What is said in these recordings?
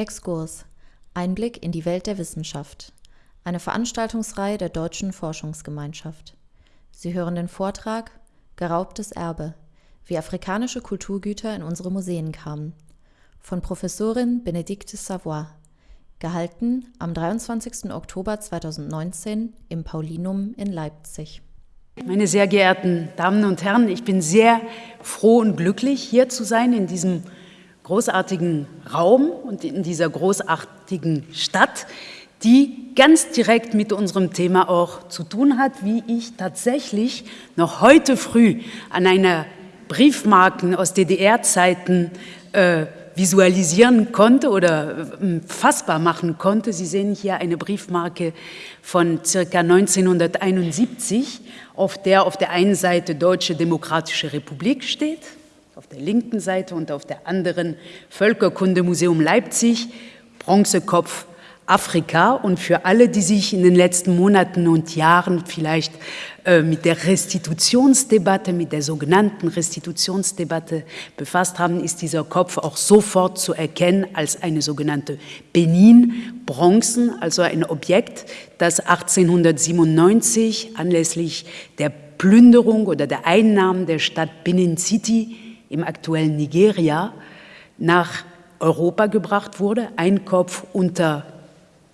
Exkurs. Einblick in die Welt der Wissenschaft. Eine Veranstaltungsreihe der Deutschen Forschungsgemeinschaft. Sie hören den Vortrag Geraubtes Erbe. Wie afrikanische Kulturgüter in unsere Museen kamen. Von Professorin Benedikte Savoy. Gehalten am 23. Oktober 2019 im Paulinum in Leipzig. Meine sehr geehrten Damen und Herren, ich bin sehr froh und glücklich, hier zu sein in diesem großartigen Raum und in dieser großartigen Stadt, die ganz direkt mit unserem Thema auch zu tun hat, wie ich tatsächlich noch heute früh an einer Briefmarken aus DDR-Zeiten äh, visualisieren konnte oder äh, fassbar machen konnte. Sie sehen hier eine Briefmarke von circa 1971, auf der auf der einen Seite Deutsche Demokratische Republik steht auf der linken Seite und auf der anderen Völkerkundemuseum Leipzig, Bronzekopf Afrika. Und für alle, die sich in den letzten Monaten und Jahren vielleicht äh, mit der Restitutionsdebatte, mit der sogenannten Restitutionsdebatte befasst haben, ist dieser Kopf auch sofort zu erkennen als eine sogenannte Benin-Bronzen, also ein Objekt, das 1897 anlässlich der Plünderung oder der Einnahmen der Stadt Benin City im aktuellen Nigeria nach Europa gebracht wurde, ein Kopf unter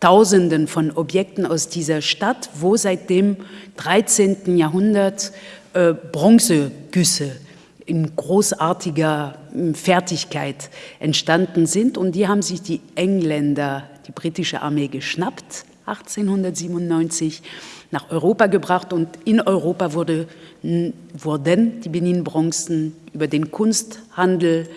Tausenden von Objekten aus dieser Stadt, wo seit dem 13. Jahrhundert äh, Bronzegüsse in großartiger hm, Fertigkeit entstanden sind. Und die haben sich die Engländer, die britische Armee geschnappt, 1897 nach Europa gebracht und in Europa wurde, wurden die Benin-Bronzen über den Kunsthandel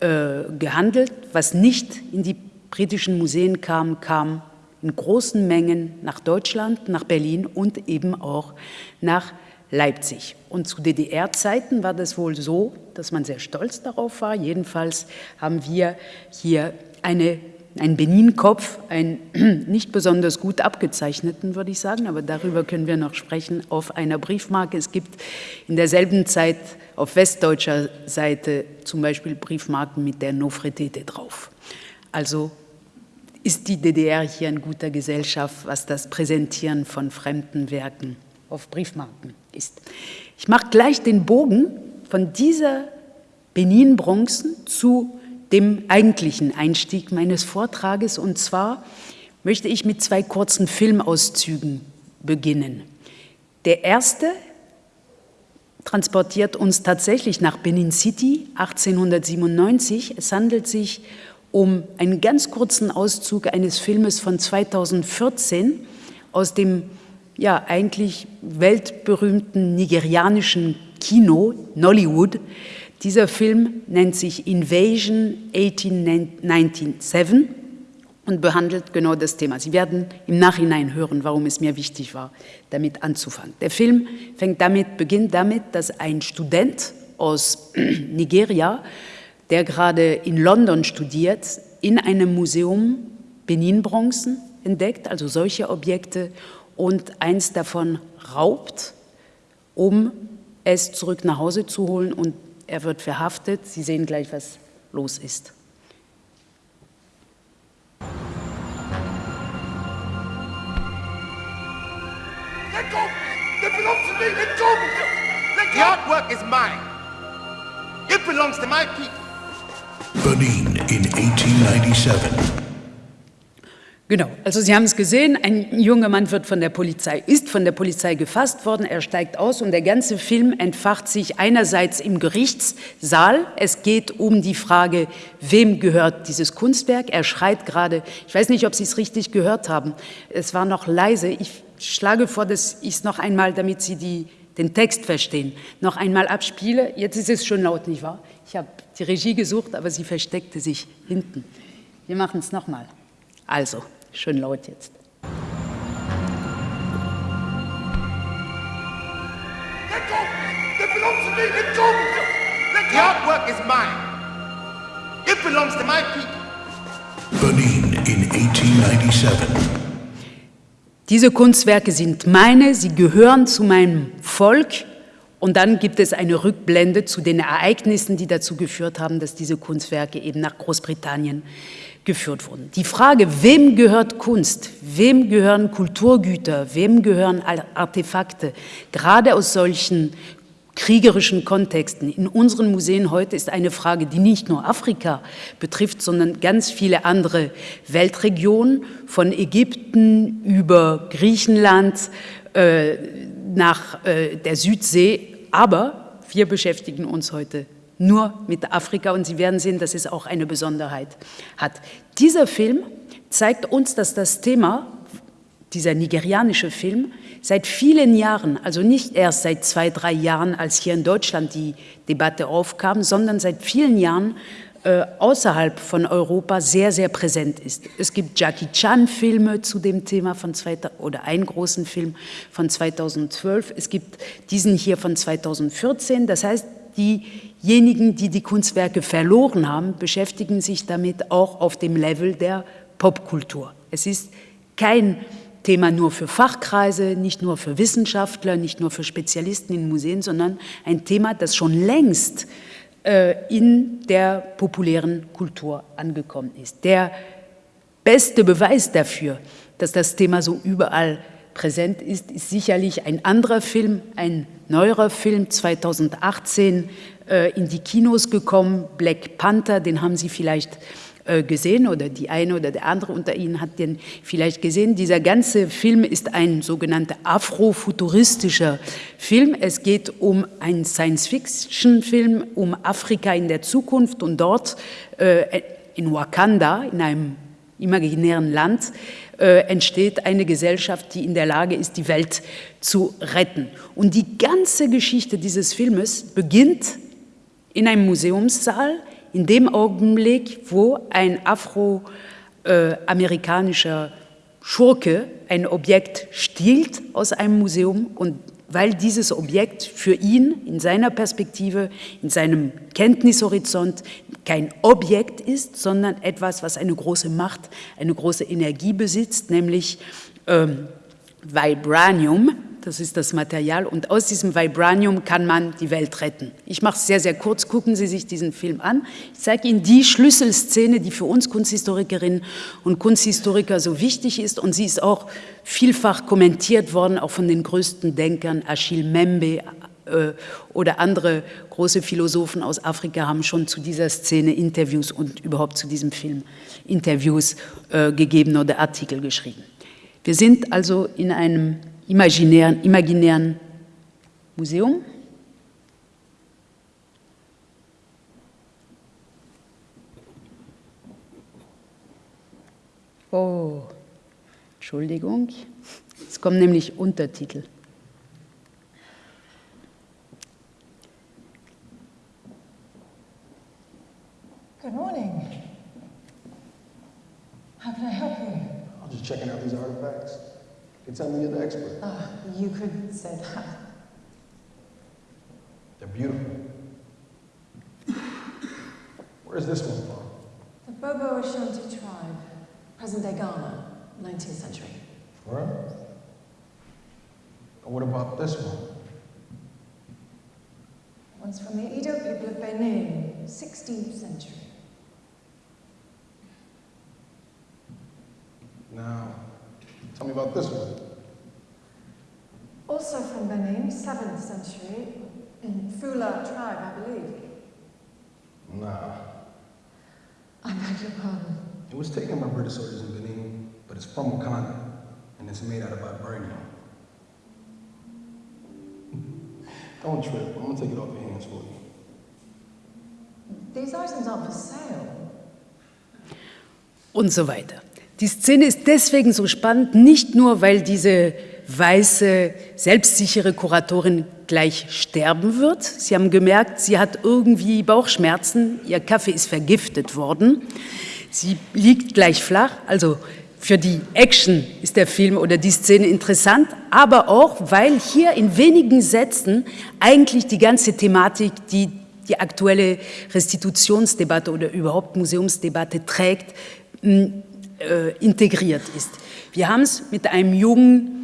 äh, gehandelt. Was nicht in die britischen Museen kam, kam in großen Mengen nach Deutschland, nach Berlin und eben auch nach Leipzig. Und zu DDR-Zeiten war das wohl so, dass man sehr stolz darauf war. Jedenfalls haben wir hier eine ein Benin-Kopf, einen nicht besonders gut abgezeichneten, würde ich sagen, aber darüber können wir noch sprechen, auf einer Briefmarke. Es gibt in derselben Zeit auf westdeutscher Seite zum Beispiel Briefmarken mit der Nofretete drauf. Also ist die DDR hier in guter Gesellschaft, was das Präsentieren von fremden Werken auf Briefmarken ist. Ich mache gleich den Bogen von dieser Benin-Bronzen zu dem eigentlichen Einstieg meines Vortrages. Und zwar möchte ich mit zwei kurzen Filmauszügen beginnen. Der erste transportiert uns tatsächlich nach Benin City 1897. Es handelt sich um einen ganz kurzen Auszug eines Filmes von 2014 aus dem ja eigentlich weltberühmten nigerianischen Kino Nollywood, dieser Film nennt sich Invasion 1897 und behandelt genau das Thema. Sie werden im Nachhinein hören, warum es mir wichtig war, damit anzufangen. Der Film fängt damit, beginnt damit, dass ein Student aus Nigeria, der gerade in London studiert, in einem Museum Benin-Bronzen entdeckt, also solche Objekte, und eins davon raubt, um es zurück nach Hause zu holen und er wird verhaftet. Sie sehen gleich, was los ist. Let go! It belongs to me! Let go! Let go! The artwork is mine. It belongs to my people. Benin in 1897. Genau, also Sie haben es gesehen, ein junger Mann wird von der Polizei, ist von der Polizei gefasst worden, er steigt aus und der ganze Film entfacht sich einerseits im Gerichtssaal. Es geht um die Frage, wem gehört dieses Kunstwerk. Er schreit gerade, ich weiß nicht, ob Sie es richtig gehört haben, es war noch leise. Ich schlage vor, dass ich es noch einmal, damit Sie die, den Text verstehen, noch einmal abspiele. Jetzt ist es schon laut, nicht wahr? Ich habe die Regie gesucht, aber sie versteckte sich hinten. Wir machen es nochmal. Also. Schön laut jetzt. Let go! It belongs to me! Let go! Let go! The artwork is mine. It belongs to my people. Benin in 1897. Diese Kunstwerke sind meine, sie gehören zu meinem Volk Und dann gibt es eine Rückblende zu den Ereignissen, die dazu geführt haben, dass diese Kunstwerke eben nach Großbritannien geführt wurden. Die Frage, wem gehört Kunst, wem gehören Kulturgüter, wem gehören Artefakte, gerade aus solchen kriegerischen Kontexten in unseren Museen heute ist eine Frage, die nicht nur Afrika betrifft, sondern ganz viele andere Weltregionen, von Ägypten über Griechenland äh, nach äh, der Südsee. Aber wir beschäftigen uns heute nur mit Afrika und Sie werden sehen, dass es auch eine Besonderheit hat. Dieser Film zeigt uns, dass das Thema, dieser nigerianische Film, seit vielen Jahren, also nicht erst seit zwei, drei Jahren, als hier in Deutschland die Debatte aufkam, sondern seit vielen Jahren äh, außerhalb von Europa sehr, sehr präsent ist. Es gibt Jackie Chan-Filme zu dem Thema von zwei, oder einen großen Film von 2012. Es gibt diesen hier von 2014. Das heißt, diejenigen, die die Kunstwerke verloren haben, beschäftigen sich damit auch auf dem Level der Popkultur. Es ist kein Thema nur für Fachkreise, nicht nur für Wissenschaftler, nicht nur für Spezialisten in Museen, sondern ein Thema, das schon längst in der populären Kultur angekommen ist. Der beste Beweis dafür, dass das Thema so überall präsent ist, ist sicherlich ein anderer Film, ein neuerer Film, 2018 äh, in die Kinos gekommen, Black Panther, den haben Sie vielleicht äh, gesehen oder die eine oder der andere unter Ihnen hat den vielleicht gesehen. Dieser ganze Film ist ein sogenannter afrofuturistischer Film. Es geht um einen Science-Fiction-Film um Afrika in der Zukunft und dort äh, in Wakanda, in einem imaginären Land, äh, entsteht eine Gesellschaft, die in der Lage ist, die Welt zu retten. Und die ganze Geschichte dieses Filmes beginnt in einem Museumssaal, in dem Augenblick, wo ein afroamerikanischer Schurke ein Objekt stiehlt aus einem Museum und weil dieses Objekt für ihn in seiner Perspektive, in seinem Kenntnishorizont kein Objekt ist, sondern etwas, was eine große Macht, eine große Energie besitzt, nämlich ähm, Vibranium, das ist das Material und aus diesem Vibranium kann man die Welt retten. Ich mache es sehr, sehr kurz, gucken Sie sich diesen Film an. Ich zeige Ihnen die Schlüsselszene, die für uns Kunsthistorikerinnen und Kunsthistoriker so wichtig ist und sie ist auch vielfach kommentiert worden, auch von den größten Denkern, Achille Membe, äh, oder andere große Philosophen aus Afrika haben schon zu dieser Szene Interviews und überhaupt zu diesem Film Interviews äh, gegeben oder Artikel geschrieben. Wir sind also in einem imaginären, imaginären Museum. Oh, Entschuldigung, es kommen nämlich Untertitel. Good morning. How can I help you? I'm just checking out these artifacts. You tell me you're the expert. Uh, you could say that. They're beautiful. Where's this one from? The Bobo Ashanti tribe, present-day Ghana, 19th century. Where? And what about this one? One's from the Edo people of Benin, 16th century. Now, tell me about this one. Also from Benin, 7th century, in Fula tribe, I believe. Nah. I beg your pardon. It was taken by British soldiers in Benin, but it's from Wakanda, and it's made out of vibranium. Don't trip. I'm gonna take it off your hands for you. These items aren't for sale. Und so weiter. Die Szene ist deswegen so spannend, nicht nur, weil diese weiße, selbstsichere Kuratorin gleich sterben wird. Sie haben gemerkt, sie hat irgendwie Bauchschmerzen, ihr Kaffee ist vergiftet worden. Sie liegt gleich flach, also für die Action ist der Film oder die Szene interessant, aber auch, weil hier in wenigen Sätzen eigentlich die ganze Thematik, die die aktuelle Restitutionsdebatte oder überhaupt Museumsdebatte trägt, äh, integriert ist. Wir haben es mit einem jungen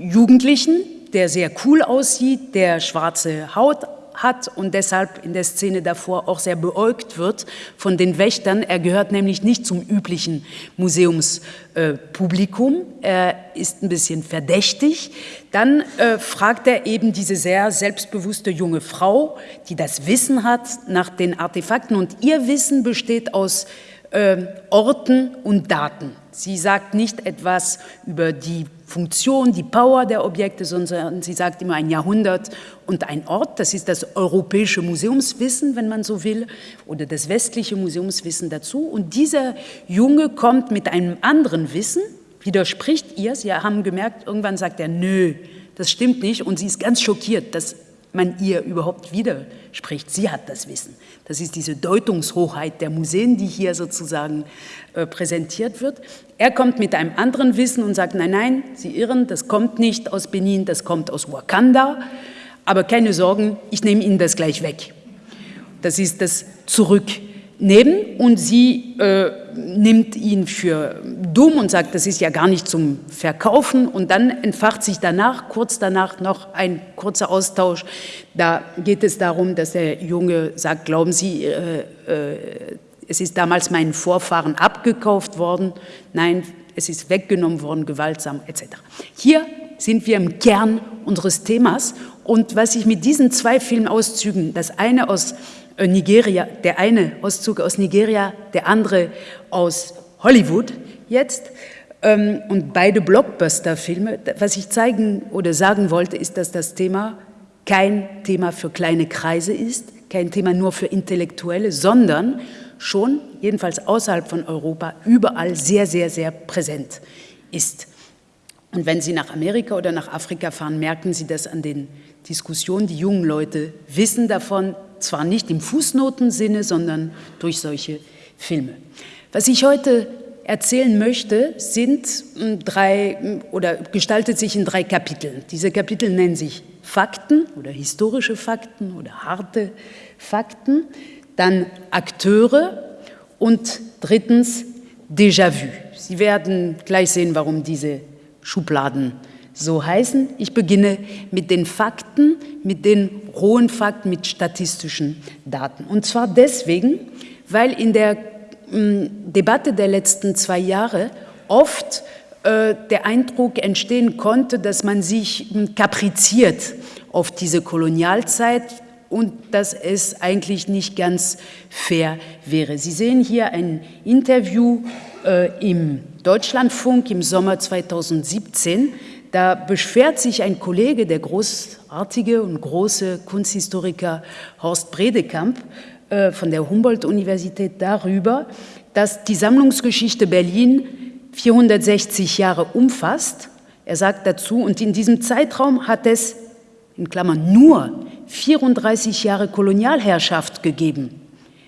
Jugendlichen der sehr cool aussieht, der schwarze Haut hat und deshalb in der Szene davor auch sehr beäugt wird von den Wächtern. Er gehört nämlich nicht zum üblichen Museumspublikum. er ist ein bisschen verdächtig. Dann äh, fragt er eben diese sehr selbstbewusste junge Frau, die das Wissen hat nach den Artefakten. Und ihr Wissen besteht aus äh, Orten und Daten. Sie sagt nicht etwas über die Funktion, die Power der Objekte, sondern sie sagt immer ein Jahrhundert und ein Ort. Das ist das europäische Museumswissen, wenn man so will, oder das westliche Museumswissen dazu. Und dieser Junge kommt mit einem anderen Wissen, widerspricht ihr. Sie haben gemerkt, irgendwann sagt er, nö, das stimmt nicht. Und sie ist ganz schockiert, dass man ihr überhaupt widerspricht. Sie hat das Wissen. Das ist diese Deutungshochheit der Museen, die hier sozusagen äh, präsentiert wird. Er kommt mit einem anderen Wissen und sagt, nein, nein, Sie irren, das kommt nicht aus Benin, das kommt aus Wakanda. Aber keine Sorgen, ich nehme Ihnen das gleich weg. Das ist das Zurück neben und sie äh, nimmt ihn für dumm und sagt, das ist ja gar nicht zum Verkaufen und dann entfacht sich danach, kurz danach noch ein kurzer Austausch. Da geht es darum, dass der Junge sagt, glauben Sie, äh, äh, es ist damals meinen Vorfahren abgekauft worden, nein, es ist weggenommen worden, gewaltsam etc. Hier sind wir im Kern unseres Themas und was ich mit diesen zwei Filmauszügen, das eine aus Nigeria, der eine Auszug aus Nigeria, der andere aus Hollywood jetzt. Ähm, und beide Blockbuster-Filme. Was ich zeigen oder sagen wollte, ist, dass das Thema kein Thema für kleine Kreise ist, kein Thema nur für Intellektuelle, sondern schon, jedenfalls außerhalb von Europa, überall sehr, sehr, sehr präsent ist. Und wenn Sie nach Amerika oder nach Afrika fahren, merken Sie das an den Diskussionen. Die jungen Leute wissen davon, zwar nicht im Fußnotensinne, sondern durch solche Filme. Was ich heute erzählen möchte, sind hm, drei hm, oder gestaltet sich in drei Kapiteln. Diese Kapitel nennen sich Fakten oder historische Fakten oder harte Fakten, dann Akteure und drittens Déjà-vu. Sie werden gleich sehen, warum diese Schubladen so heißen. Ich beginne mit den Fakten, mit den rohen Fakten, mit statistischen Daten. Und zwar deswegen, weil in der äh, Debatte der letzten zwei Jahre oft äh, der Eindruck entstehen konnte, dass man sich äh, kapriziert auf diese Kolonialzeit und dass es eigentlich nicht ganz fair wäre. Sie sehen hier ein Interview äh, im Deutschlandfunk im Sommer 2017 da beschwert sich ein Kollege, der großartige und große Kunsthistoriker Horst Bredekamp äh, von der Humboldt-Universität darüber, dass die Sammlungsgeschichte Berlin 460 Jahre umfasst. Er sagt dazu, und in diesem Zeitraum hat es, in Klammern nur, 34 Jahre Kolonialherrschaft gegeben.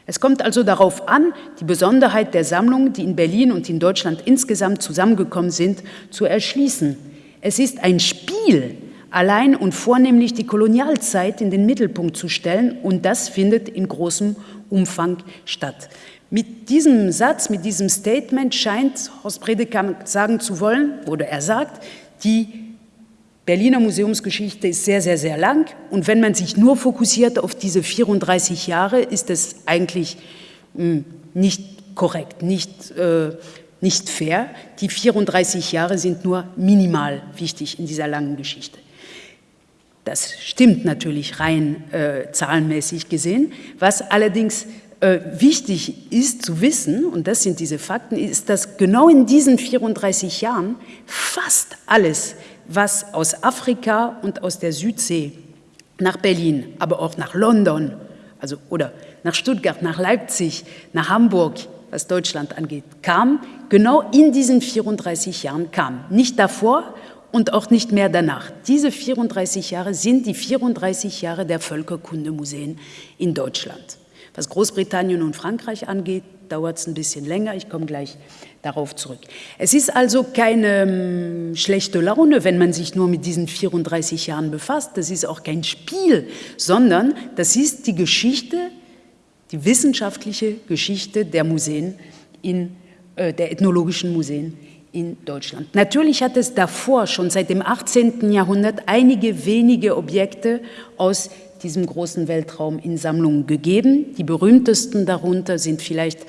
Es kommt also darauf an, die Besonderheit der Sammlungen, die in Berlin und in Deutschland insgesamt zusammengekommen sind, zu erschließen. Es ist ein Spiel, allein und vornehmlich die Kolonialzeit in den Mittelpunkt zu stellen und das findet in großem Umfang statt. Mit diesem Satz, mit diesem Statement scheint Horst Predekamp sagen zu wollen, oder er sagt, die Berliner Museumsgeschichte ist sehr, sehr, sehr lang und wenn man sich nur fokussiert auf diese 34 Jahre, ist es eigentlich mh, hm, nicht korrekt, nicht äh, nicht fair. Die 34 Jahre sind nur minimal wichtig in dieser langen Geschichte. Das stimmt natürlich rein äh, zahlenmäßig gesehen. Was allerdings äh, wichtig ist zu wissen, und das sind diese Fakten, ist, dass genau in diesen 34 Jahren fast alles, was aus Afrika und aus der Südsee nach Berlin, aber auch nach London, also, oder nach Stuttgart, nach Leipzig, nach Hamburg, was Deutschland angeht, kam, genau in diesen 34 Jahren kam. Nicht davor und auch nicht mehr danach. Diese 34 Jahre sind die 34 Jahre der Völkerkundemuseen in Deutschland. Was Großbritannien und Frankreich angeht, dauert es ein bisschen länger. Ich komme gleich darauf zurück. Es ist also keine ähm, schlechte Laune, wenn man sich nur mit diesen 34 Jahren befasst. Das ist auch kein Spiel, sondern das ist die Geschichte die wissenschaftliche Geschichte der Museen, in, äh, der ethnologischen Museen in Deutschland. Natürlich hat es davor, schon seit dem 18. Jahrhundert, einige wenige Objekte aus diesem großen Weltraum in Sammlungen gegeben. Die berühmtesten darunter sind vielleicht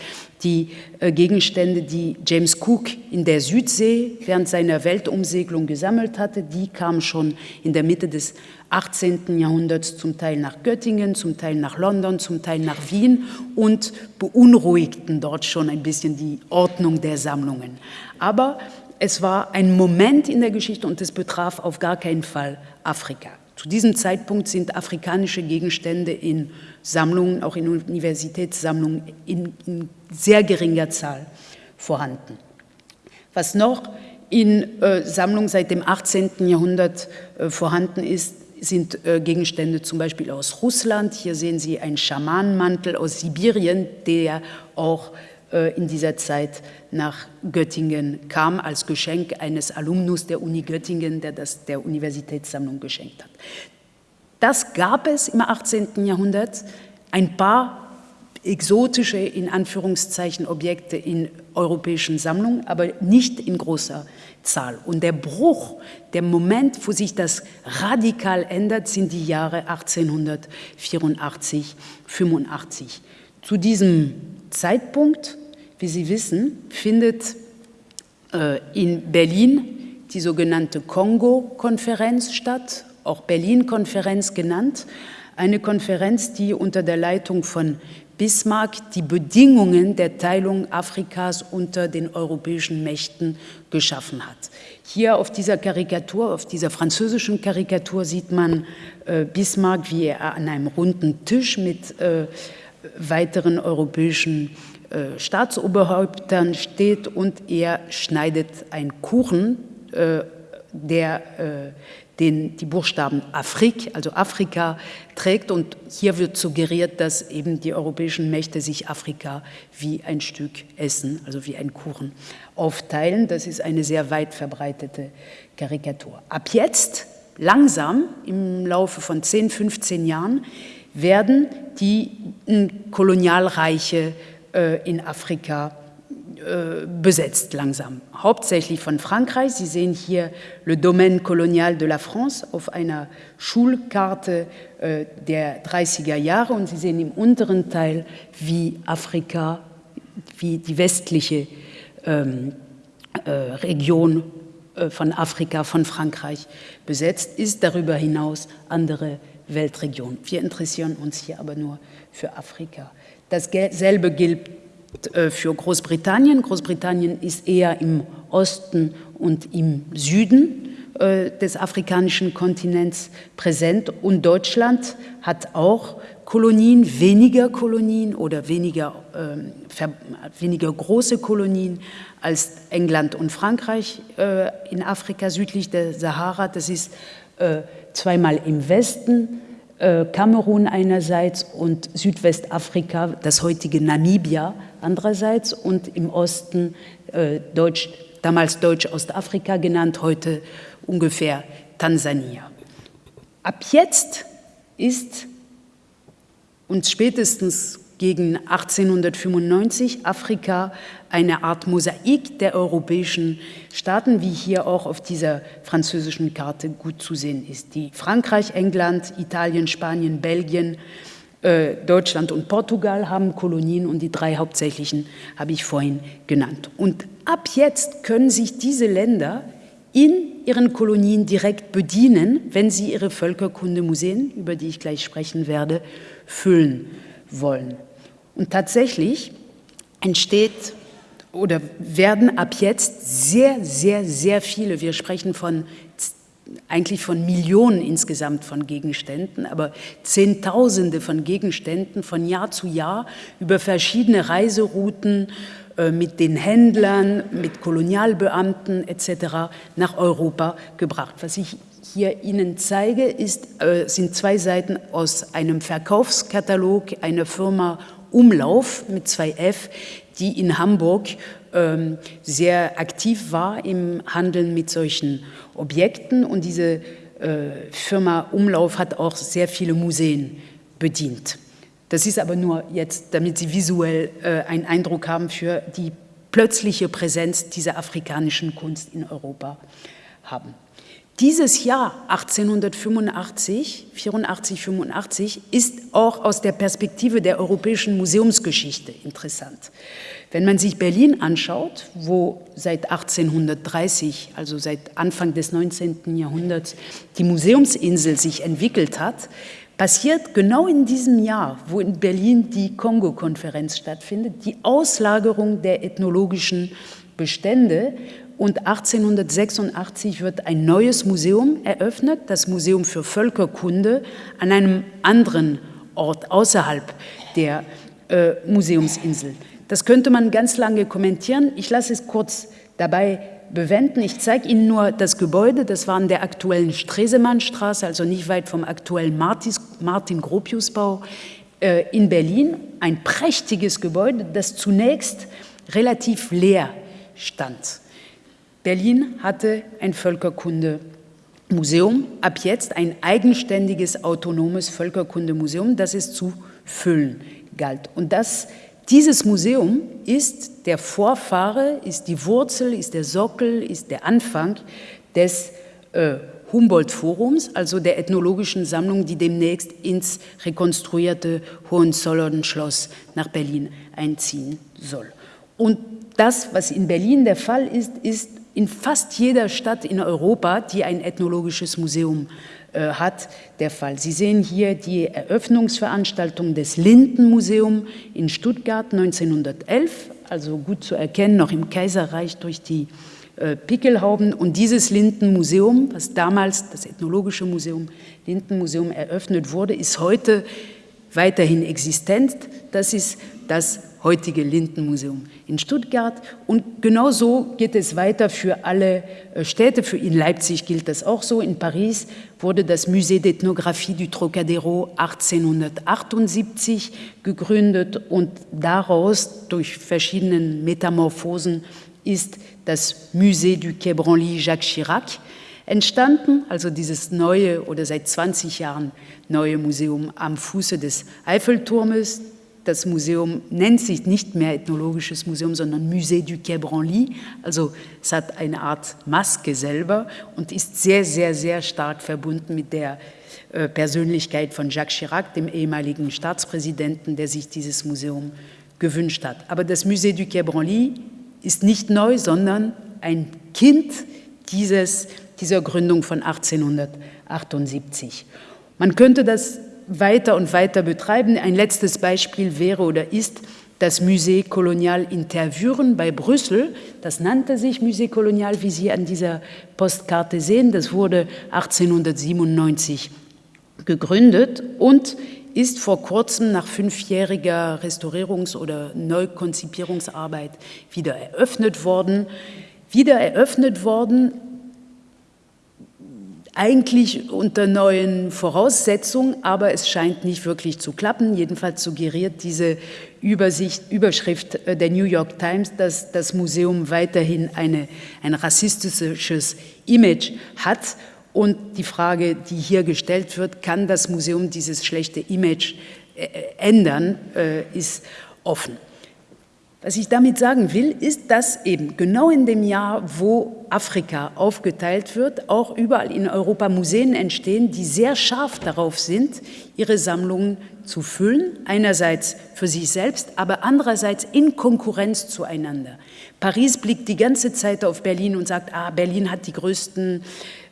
die äh, Gegenstände, die James Cook in der Südsee während seiner Weltumsegelung gesammelt hatte. Die kamen schon in der Mitte des 18. Jahrhunderts zum Teil nach Göttingen, zum Teil nach London, zum Teil nach Wien und beunruhigten dort schon ein bisschen die Ordnung der Sammlungen. Aber es war ein Moment in der Geschichte und es betraf auf gar keinen Fall Afrika. Zu diesem Zeitpunkt sind afrikanische Gegenstände in Sammlungen, auch in Universitätssammlungen, in, in sehr geringer Zahl vorhanden. Was noch in äh, Sammlungen seit dem 18. Jahrhundert äh, vorhanden ist, sind äh, Gegenstände zum Beispiel aus Russland. Hier sehen Sie einen Schamanenmantel aus Sibirien, der auch äh, in dieser Zeit nach Göttingen kam, als Geschenk eines Alumnus der Uni Göttingen, der das der Universitätssammlung geschenkt hat. Das gab es im 18. Jahrhundert. Ein paar exotische, in Anführungszeichen, Objekte in europäischen Sammlungen, aber nicht in großer Zahl. Und der Bruch, der Moment, wo sich das radikal ändert, sind die Jahre 1884, 85. Zu diesem Zeitpunkt, wie Sie wissen, findet äh, in Berlin die sogenannte Kongo-Konferenz statt, auch Berlin-Konferenz genannt, eine Konferenz, die unter der Leitung von Bismarck die Bedingungen der Teilung Afrikas unter den europäischen Mächten geschaffen hat. Hier auf dieser Karikatur, auf dieser französischen Karikatur sieht man äh, Bismarck, wie er an einem runden Tisch mit äh, weiteren europäischen äh, Staatsoberhäuptern steht und er schneidet einen Kuchen, äh, der äh, den die Buchstaben Afrik, also Afrika, trägt. Und hier wird suggeriert, dass eben die europäischen Mächte sich Afrika wie ein Stück Essen, also wie ein Kuchen, aufteilen. Das ist eine sehr weit verbreitete Karikatur. Ab jetzt, langsam, im Laufe von 10, 15 Jahren, werden die Kolonialreiche äh, in Afrika äh, besetzt langsam, hauptsächlich von Frankreich. Sie sehen hier Le Domaine Colonial de la France auf einer Schulkarte äh, der 30er Jahre und Sie sehen im unteren Teil, wie Afrika, wie die westliche ähm, äh, Region äh, von Afrika, von Frankreich besetzt ist, darüber hinaus andere Weltregionen. Wir interessieren uns hier aber nur für Afrika. Dasselbe gilt äh, für Großbritannien. Großbritannien ist eher im Osten und im Süden äh, des afrikanischen Kontinents präsent und Deutschland hat auch Kolonien, weniger Kolonien oder weniger, äh, weniger große Kolonien als England und Frankreich äh, in Afrika südlich der Sahara. Das ist äh, zweimal im Westen Kamerun einerseits und Südwestafrika, das heutige Namibia andererseits und im Osten äh, Deutsch, damals Deutsch-Ostafrika genannt, heute ungefähr Tansania. Ab jetzt ist uns spätestens gegen 1895 Afrika eine Art Mosaik der europäischen Staaten, wie hier auch auf dieser französischen Karte gut zu sehen ist. Die Frankreich, England, Italien, Spanien, Belgien, äh, Deutschland und Portugal haben Kolonien und die drei hauptsächlichen habe ich vorhin genannt. Und ab jetzt können sich diese Länder in ihren Kolonien direkt bedienen, wenn sie ihre Völkerkundemuseen, über die ich gleich sprechen werde, füllen wollen. Und tatsächlich entsteht oder werden ab jetzt sehr, sehr, sehr viele, wir sprechen von eigentlich von Millionen insgesamt von Gegenständen, aber Zehntausende von Gegenständen von Jahr zu Jahr über verschiedene Reiserouten äh, mit den Händlern, mit Kolonialbeamten etc. nach Europa gebracht. Was ich hier Ihnen zeige, ist, äh, sind zwei Seiten aus einem Verkaufskatalog einer Firma Umlauf mit zwei F, die in Hamburg ähm, sehr aktiv war im Handeln mit solchen Objekten. Und diese äh, Firma Umlauf hat auch sehr viele Museen bedient. Das ist aber nur jetzt, damit Sie visuell äh, einen Eindruck haben für die plötzliche Präsenz dieser afrikanischen Kunst in Europa haben. Dieses Jahr 1885, 84, 85 ist auch aus der Perspektive der europäischen Museumsgeschichte interessant. Wenn man sich Berlin anschaut, wo seit 1830, also seit Anfang des 19. Jahrhunderts, die Museumsinsel sich entwickelt hat, passiert genau in diesem Jahr, wo in Berlin die Kongo-Konferenz stattfindet, die Auslagerung der ethnologischen Bestände und 1886 wird ein neues Museum eröffnet, das Museum für Völkerkunde, an einem anderen Ort außerhalb der äh, Museumsinsel. Das könnte man ganz lange kommentieren. Ich lasse es kurz dabei bewenden. Ich zeige Ihnen nur das Gebäude, das war an der aktuellen Stresemannstraße, also nicht weit vom aktuellen Martin-Gropius-Bau äh, in Berlin. Ein prächtiges Gebäude, das zunächst relativ leer stand. Berlin hatte ein Völkerkundemuseum, ab jetzt ein eigenständiges, autonomes Völkerkundemuseum, das es zu füllen galt. Und das, dieses Museum ist der Vorfahre, ist die Wurzel, ist der Sockel, ist der Anfang des äh, Humboldt-Forums, also der ethnologischen Sammlung, die demnächst ins rekonstruierte Hohenzollern-Schloss nach Berlin einziehen soll. Und das, was in Berlin der Fall ist, ist in fast jeder Stadt in Europa, die ein ethnologisches Museum äh, hat, der Fall. Sie sehen hier die Eröffnungsveranstaltung des Lindenmuseum in Stuttgart 1911, also gut zu erkennen, noch im Kaiserreich durch die äh, Pickelhauben. Und dieses Lindenmuseum, was damals das Ethnologische Museum, Lindenmuseum eröffnet wurde, ist heute weiterhin existent. Das ist das heutige Lindenmuseum in Stuttgart. Und genauso geht es weiter für alle äh, Städte. Für in Leipzig gilt das auch so. In Paris wurde das Musée d'Ethnographie du Trocadero 1878 gegründet und daraus durch verschiedene Metamorphosen ist das Musée du Quai Branly Jacques Chirac entstanden, also dieses neue oder seit 20 Jahren neue Museum am Fuße des Eiffelturmes, das Museum nennt sich nicht mehr Ethnologisches Museum, sondern Musée du Quai Branly. Also es hat eine Art Maske selber und ist sehr, sehr, sehr stark verbunden mit der äh, Persönlichkeit von Jacques Chirac, dem ehemaligen Staatspräsidenten, der sich dieses Museum gewünscht hat. Aber das Musée du Quai Branly ist nicht neu, sondern ein Kind dieses, dieser Gründung von 1878. Man könnte das weiter und weiter betreiben. Ein letztes Beispiel wäre oder ist das Musée Colonial Intervüren bei Brüssel. Das nannte sich Musée Colonial, wie Sie an dieser Postkarte sehen. Das wurde 1897 gegründet und ist vor kurzem nach fünfjähriger Restaurierungs- oder Neukonzipierungsarbeit wieder eröffnet worden. Wieder eröffnet worden eigentlich unter neuen Voraussetzungen, aber es scheint nicht wirklich zu klappen. Jedenfalls suggeriert diese Übersicht, Überschrift äh, der New York Times, dass das Museum weiterhin eine, ein rassistisches Image hat. Und die Frage, die hier gestellt wird, kann das Museum dieses schlechte Image äh, ändern, äh, ist offen. Was ich damit sagen will, ist, dass eben genau in dem Jahr, wo Afrika aufgeteilt wird, auch überall in Europa Museen entstehen, die sehr scharf darauf sind, ihre Sammlungen zu füllen, einerseits für sich selbst, aber andererseits in Konkurrenz zueinander. Paris blickt die ganze Zeit auf Berlin und sagt, ah, Berlin hat die größten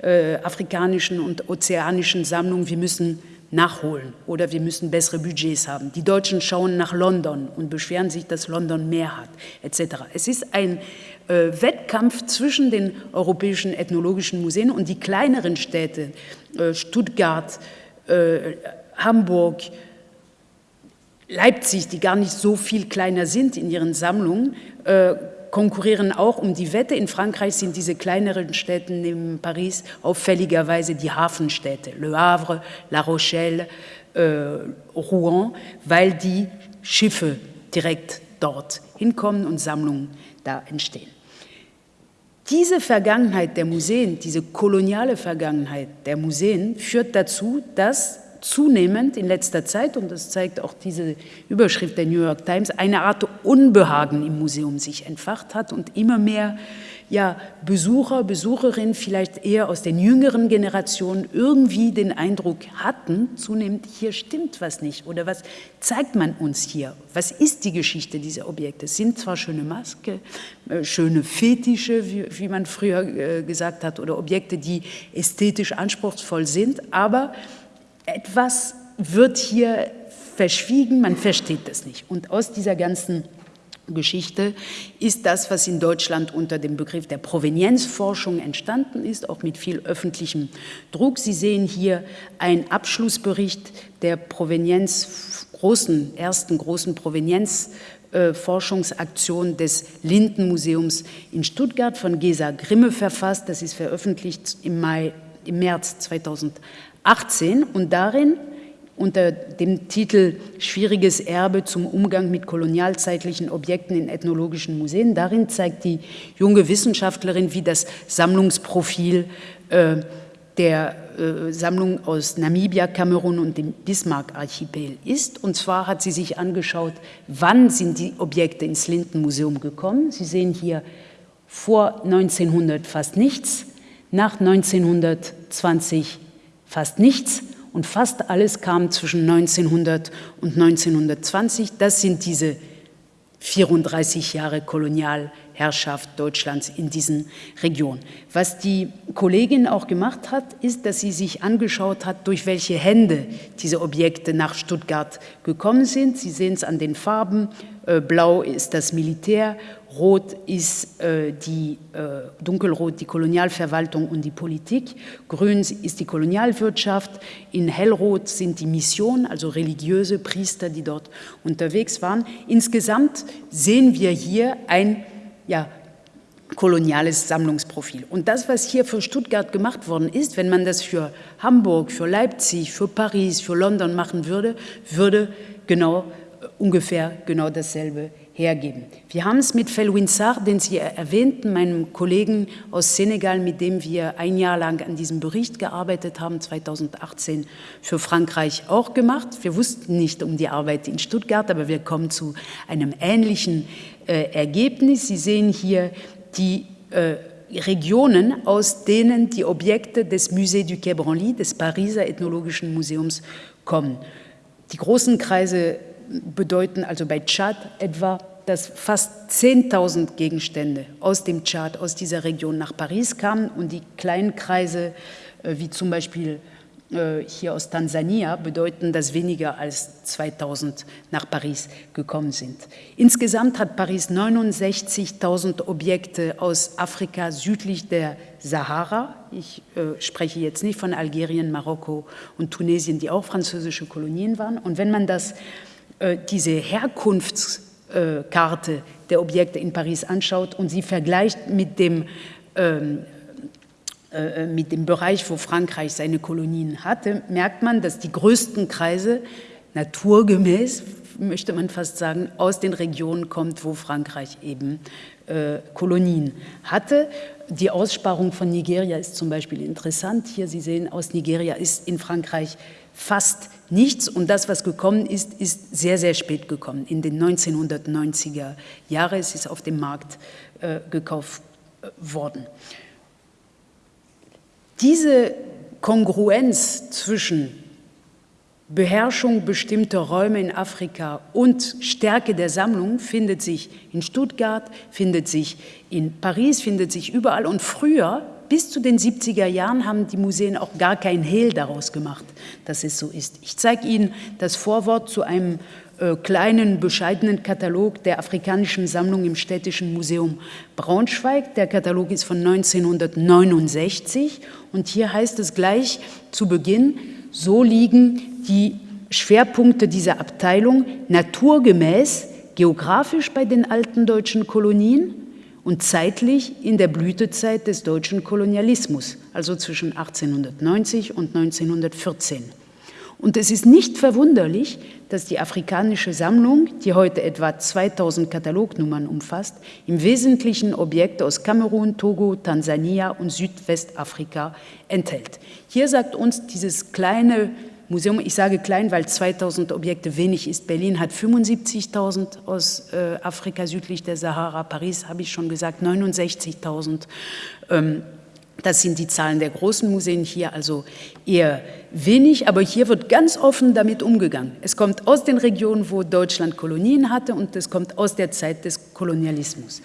äh, afrikanischen und ozeanischen Sammlungen, wir müssen nachholen oder wir müssen bessere Budgets haben. Die Deutschen schauen nach London und beschweren sich, dass London mehr hat, etc. Es ist ein äh, Wettkampf zwischen den europäischen ethnologischen Museen und die kleineren Städte, äh, Stuttgart, äh, Hamburg, Leipzig, die gar nicht so viel kleiner sind in ihren Sammlungen, äh, konkurrieren auch um die Wette. In Frankreich sind diese kleineren Städte neben Paris auffälligerweise die Hafenstädte, Le Havre, La Rochelle, äh, Rouen, weil die Schiffe direkt dort hinkommen und Sammlungen da entstehen. Diese Vergangenheit der Museen, diese koloniale Vergangenheit der Museen führt dazu, dass zunehmend in letzter Zeit, und das zeigt auch diese Überschrift der New York Times, eine Art Unbehagen im Museum sich entfacht hat und immer mehr ja, Besucher, Besucherinnen vielleicht eher aus den jüngeren Generationen irgendwie den Eindruck hatten, zunehmend hier stimmt was nicht oder was zeigt man uns hier? Was ist die Geschichte dieser Objekte? Es sind zwar schöne Maske, äh, schöne Fetische, wie, wie man früher äh, gesagt hat, oder Objekte, die ästhetisch anspruchsvoll sind, aber etwas wird hier verschwiegen, man versteht das nicht. Und aus dieser ganzen Geschichte ist das, was in Deutschland unter dem Begriff der Provenienzforschung entstanden ist, auch mit viel öffentlichem Druck. Sie sehen hier einen Abschlussbericht der Provenienz, großen, ersten großen Provenienzforschungsaktion des Lindenmuseums in Stuttgart von Gesa Grimme verfasst. Das ist veröffentlicht im, Mai, im März 2018 und darin unter dem Titel Schwieriges Erbe zum Umgang mit kolonialzeitlichen Objekten in ethnologischen Museen. Darin zeigt die junge Wissenschaftlerin, wie das Sammlungsprofil äh, der äh, Sammlung aus Namibia, Kamerun und dem Bismarck-Archipel ist. Und zwar hat sie sich angeschaut, wann sind die Objekte ins Lindenmuseum gekommen. Sie sehen hier vor 1900 fast nichts, nach 1920 fast nichts und fast alles kam zwischen 1900 und 1920. Das sind diese 34 Jahre Kolonialherrschaft Deutschlands in diesen Regionen. Was die Kollegin auch gemacht hat, ist, dass sie sich angeschaut hat, durch welche Hände diese Objekte nach Stuttgart gekommen sind. Sie sehen es an den Farben. Äh, blau ist das Militär, Rot ist äh, die, äh, dunkelrot die Kolonialverwaltung und die Politik, grün ist die Kolonialwirtschaft, in hellrot sind die Missionen, also religiöse Priester, die dort unterwegs waren. Insgesamt sehen wir hier ein ja, koloniales Sammlungsprofil. Und das, was hier für Stuttgart gemacht worden ist, wenn man das für Hamburg, für Leipzig, für Paris, für London machen würde, würde genau äh, ungefähr genau dasselbe hergeben. Wir haben es mit Felwin Sarr, den Sie erwähnten, meinem Kollegen aus Senegal, mit dem wir ein Jahr lang an diesem Bericht gearbeitet haben, 2018 für Frankreich auch gemacht. Wir wussten nicht um die Arbeit in Stuttgart, aber wir kommen zu einem ähnlichen äh, Ergebnis. Sie sehen hier die äh, Regionen, aus denen die Objekte des Musée du Quai Branly, des Pariser Ethnologischen Museums, kommen. Die großen Kreise bedeuten also bei Tschad etwa, dass fast 10.000 Gegenstände aus dem Tschad, aus dieser Region nach Paris kamen und die kleinen Kreise, äh, wie zum Beispiel äh, hier aus Tansania, bedeuten, dass weniger als 2000 nach Paris gekommen sind. Insgesamt hat Paris 69.000 Objekte aus Afrika südlich der Sahara. Ich äh, spreche jetzt nicht von Algerien, Marokko und Tunesien, die auch französische Kolonien waren. Und wenn man das äh, diese Herkunftskarte der Objekte in Paris anschaut und sie vergleicht mit dem, ähm, äh, mit dem Bereich, wo Frankreich seine Kolonien hatte, merkt man, dass die größten Kreise naturgemäß, möchte man fast sagen, aus den Regionen kommt, wo Frankreich eben äh, Kolonien hatte. Die Aussparung von Nigeria ist zum Beispiel interessant. Hier, Sie sehen, aus Nigeria ist in Frankreich fast nichts und das, was gekommen ist, ist sehr, sehr spät gekommen. In den 1990er Jahren ist es auf dem Markt äh, gekauft äh, worden. Diese Kongruenz zwischen Beherrschung bestimmter Räume in Afrika und Stärke der Sammlung findet sich in Stuttgart, findet sich in Paris, findet sich überall. Und früher bis zu den 70er Jahren haben die Museen auch gar kein Hehl daraus gemacht, dass es so ist. Ich zeige Ihnen das Vorwort zu einem äh, kleinen, bescheidenen Katalog der afrikanischen Sammlung im Städtischen Museum Braunschweig. Der Katalog ist von 1969 und hier heißt es gleich zu Beginn, so liegen die Schwerpunkte dieser Abteilung naturgemäß geografisch bei den alten deutschen Kolonien und zeitlich in der Blütezeit des deutschen Kolonialismus, also zwischen 1890 und 1914. Und es ist nicht verwunderlich, dass die afrikanische Sammlung, die heute etwa 2000 Katalognummern umfasst, im Wesentlichen Objekte aus Kamerun, Togo, Tansania und Südwestafrika enthält. Hier sagt uns dieses kleine Museum, ich sage klein, weil 2000 Objekte wenig ist. Berlin hat 75.000 aus äh, Afrika südlich der Sahara. Paris, habe ich schon gesagt, 69.000. Ähm, das sind die Zahlen der großen Museen hier, also eher wenig, aber hier wird ganz offen damit umgegangen. Es kommt aus den Regionen, wo Deutschland Kolonien hatte und es kommt aus der Zeit des Kolonialismus.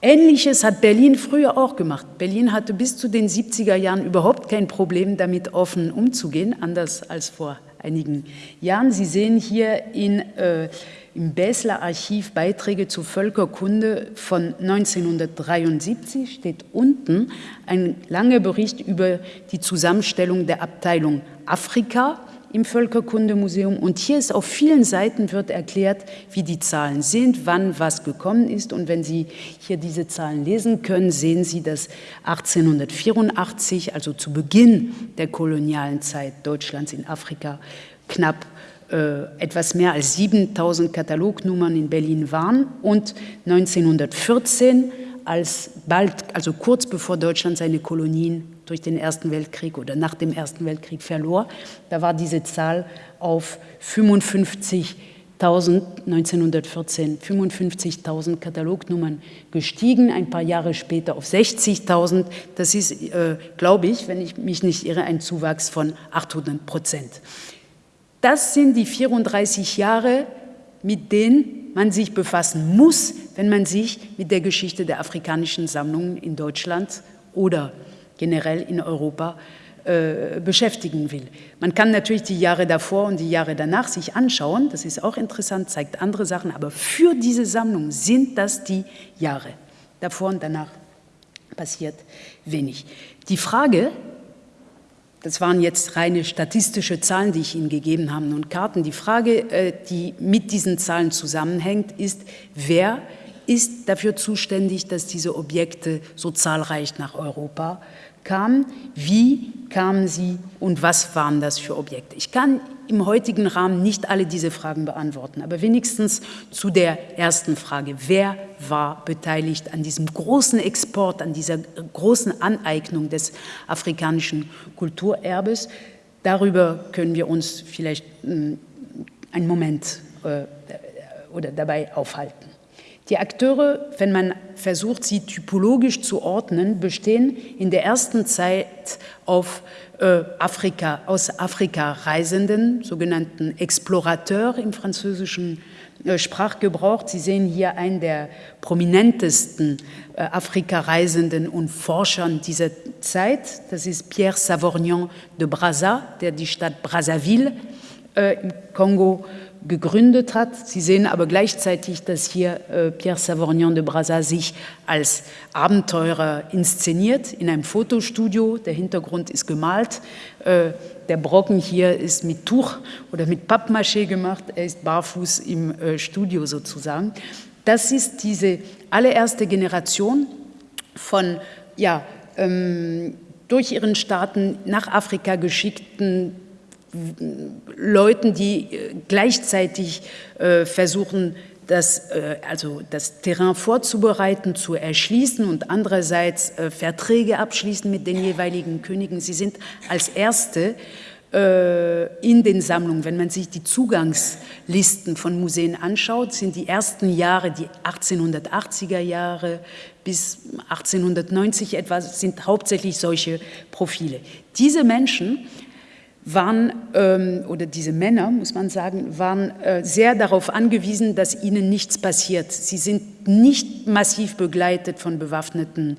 Ähnliches hat Berlin früher auch gemacht. Berlin hatte bis zu den 70er Jahren überhaupt kein Problem damit offen umzugehen, anders als vor einigen Jahren. Sie sehen hier in, äh, im Basler Archiv Beiträge zur Völkerkunde von 1973, steht unten ein langer Bericht über die Zusammenstellung der Abteilung Afrika im Völkerkundemuseum. Und hier ist auf vielen Seiten wird erklärt, wie die Zahlen sind, wann was gekommen ist. Und wenn Sie hier diese Zahlen lesen können, sehen Sie, dass 1884, also zu Beginn der kolonialen Zeit Deutschlands in Afrika, knapp äh, etwas mehr als 7000 Katalognummern in Berlin waren und 1914 als bald, also kurz bevor Deutschland seine Kolonien durch den Ersten Weltkrieg oder nach dem Ersten Weltkrieg verlor. Da war diese Zahl auf 55.000 1914 55.000 Katalognummern gestiegen, ein paar Jahre später auf 60.000. Das ist, äh, glaube ich, wenn ich mich nicht irre, ein Zuwachs von 800 Prozent. Das sind die 34 Jahre, mit denen man sich befassen muss, wenn man sich mit der Geschichte der afrikanischen Sammlungen in Deutschland oder generell in Europa äh, beschäftigen will. Man kann natürlich die Jahre davor und die Jahre danach sich anschauen, das ist auch interessant, zeigt andere Sachen, aber für diese Sammlung sind das die Jahre. Davor und danach passiert wenig. Die Frage, das waren jetzt reine statistische Zahlen, die ich Ihnen gegeben habe und Karten, die Frage, äh, die mit diesen Zahlen zusammenhängt, ist, wer ist dafür zuständig, dass diese Objekte so zahlreich nach Europa kamen, wie kamen sie und was waren das für Objekte. Ich kann im heutigen Rahmen nicht alle diese Fragen beantworten, aber wenigstens zu der ersten Frage, wer war beteiligt an diesem großen Export, an dieser großen Aneignung des afrikanischen Kulturerbes. Darüber können wir uns vielleicht hm, einen Moment äh, oder dabei aufhalten. Die Akteure, wenn man versucht, sie typologisch zu ordnen, bestehen in der ersten Zeit auf äh, Afrika, aus Afrika Reisenden, sogenannten Explorateurs im französischen äh, Sprachgebrauch. Sie sehen hier einen der prominentesten äh, Afrika-Reisenden und Forschern dieser Zeit. Das ist Pierre Savorgnan de Brazza, der die Stadt Brazzaville äh, im Kongo gegründet hat. Sie sehen aber gleichzeitig, dass hier äh, Pierre Savorgnan de Brazza sich als Abenteurer inszeniert in einem Fotostudio. Der Hintergrund ist gemalt. Äh, der Brocken hier ist mit Tuch oder mit Pappmaché gemacht. Er ist barfuß im äh, Studio sozusagen. Das ist diese allererste Generation von ja, ähm, durch ihren Staaten nach Afrika geschickten Leuten, die äh, gleichzeitig äh, versuchen, das, äh, also das Terrain vorzubereiten, zu erschließen und andererseits Verträge abschließen mit den jeweiligen Königen. Sie sind als Erste in den Sammlungen, wenn man sich die Zugangslisten von Museen anschaut, sind die ersten Jahre, die 1880er Jahre bis 1890 etwa, sind hauptsächlich solche Profile. Diese Menschen waren, ähm, oder diese Männer, muss man sagen, waren äh, sehr darauf angewiesen, dass ihnen nichts passiert. Sie sind nicht massiv begleitet von bewaffneten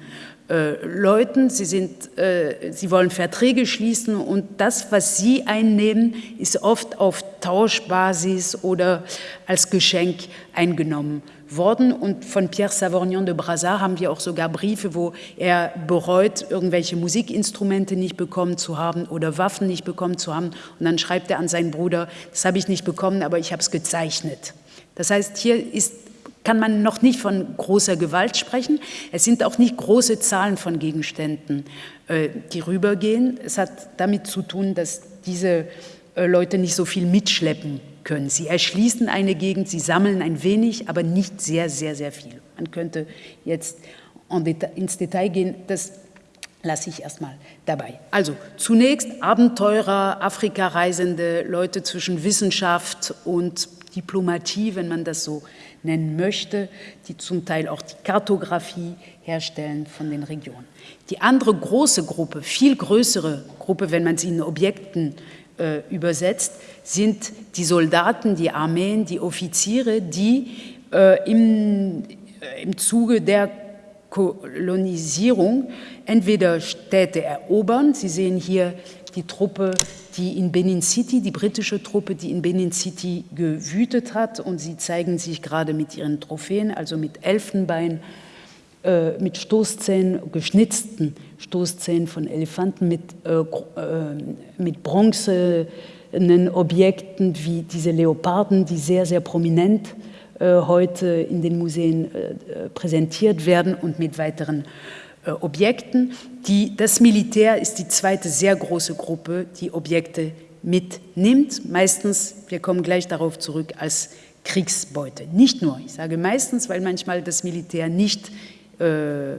äh, Leuten, sie, sind, äh, sie wollen Verträge schließen und das, was sie einnehmen, ist oft auf Tauschbasis oder als Geschenk eingenommen worden. Und von Pierre Savorgnan de Brazza haben wir auch sogar Briefe, wo er bereut, irgendwelche Musikinstrumente nicht bekommen zu haben oder Waffen nicht bekommen zu haben. Und dann schreibt er an seinen Bruder, das habe ich nicht bekommen, aber ich habe es gezeichnet. Das heißt, hier ist, kann man noch nicht von großer Gewalt sprechen. Es sind auch nicht große Zahlen von Gegenständen, äh, die rübergehen. Es hat damit zu tun, dass diese äh, Leute nicht so viel mitschleppen können. Sie erschließen eine Gegend, sie sammeln ein wenig, aber nicht sehr, sehr, sehr viel. Man könnte jetzt ins Detail gehen. Das lasse ich erstmal dabei. Also zunächst Abenteurer, Afrika-Reisende, Leute zwischen Wissenschaft und Diplomatie, wenn man das so nennen möchte, die zum Teil auch die Kartografie herstellen von den Regionen. Die andere große Gruppe, viel größere Gruppe, wenn man sie in Objekten äh, übersetzt, sind die Soldaten, die Armeen, die Offiziere, die äh, im, äh, im Zuge der Kolonisierung entweder Städte erobern, Sie sehen hier die Truppe, die in Benin City, die britische Truppe, die in Benin City gewütet hat und sie zeigen sich gerade mit ihren Trophäen, also mit Elfenbein, äh, mit Stoßzähnen, geschnitzten Stoßzähnen von Elefanten, mit, äh, äh, mit bronzenen Objekten wie diese Leoparden, die sehr, sehr prominent äh, heute in den Museen äh, präsentiert werden und mit weiteren äh, Objekten. Die, das Militär ist die zweite sehr große Gruppe, die Objekte mitnimmt, meistens, wir kommen gleich darauf zurück, als Kriegsbeute. Nicht nur, ich sage meistens, weil manchmal das Militär nicht, äh,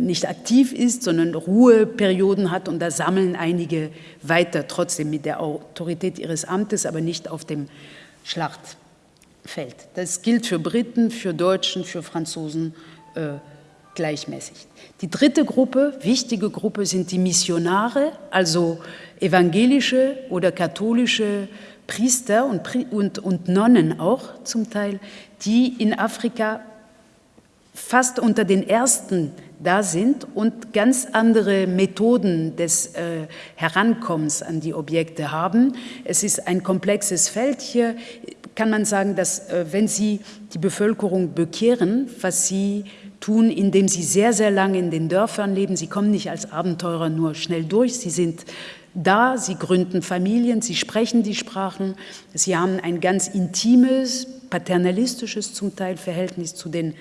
nicht aktiv ist, sondern Ruheperioden hat und da sammeln einige weiter, trotzdem mit der Autorität ihres Amtes, aber nicht auf dem Schlachtfeld. Das gilt für Briten, für Deutschen, für Franzosen äh, gleichmäßig. Die dritte Gruppe, wichtige Gruppe, sind die Missionare, also evangelische oder katholische Priester und, und, und Nonnen auch zum Teil, die in Afrika fast unter den ersten da sind und ganz andere Methoden des äh, Herankommens an die Objekte haben. Es ist ein komplexes Feld. Hier kann man sagen, dass äh, wenn Sie die Bevölkerung bekehren, was Sie tun, indem sie sehr, sehr lange in den Dörfern leben. Sie kommen nicht als Abenteurer nur schnell durch, sie sind da, sie gründen Familien, sie sprechen die Sprachen, sie haben ein ganz intimes, paternalistisches zum Teil Verhältnis zu den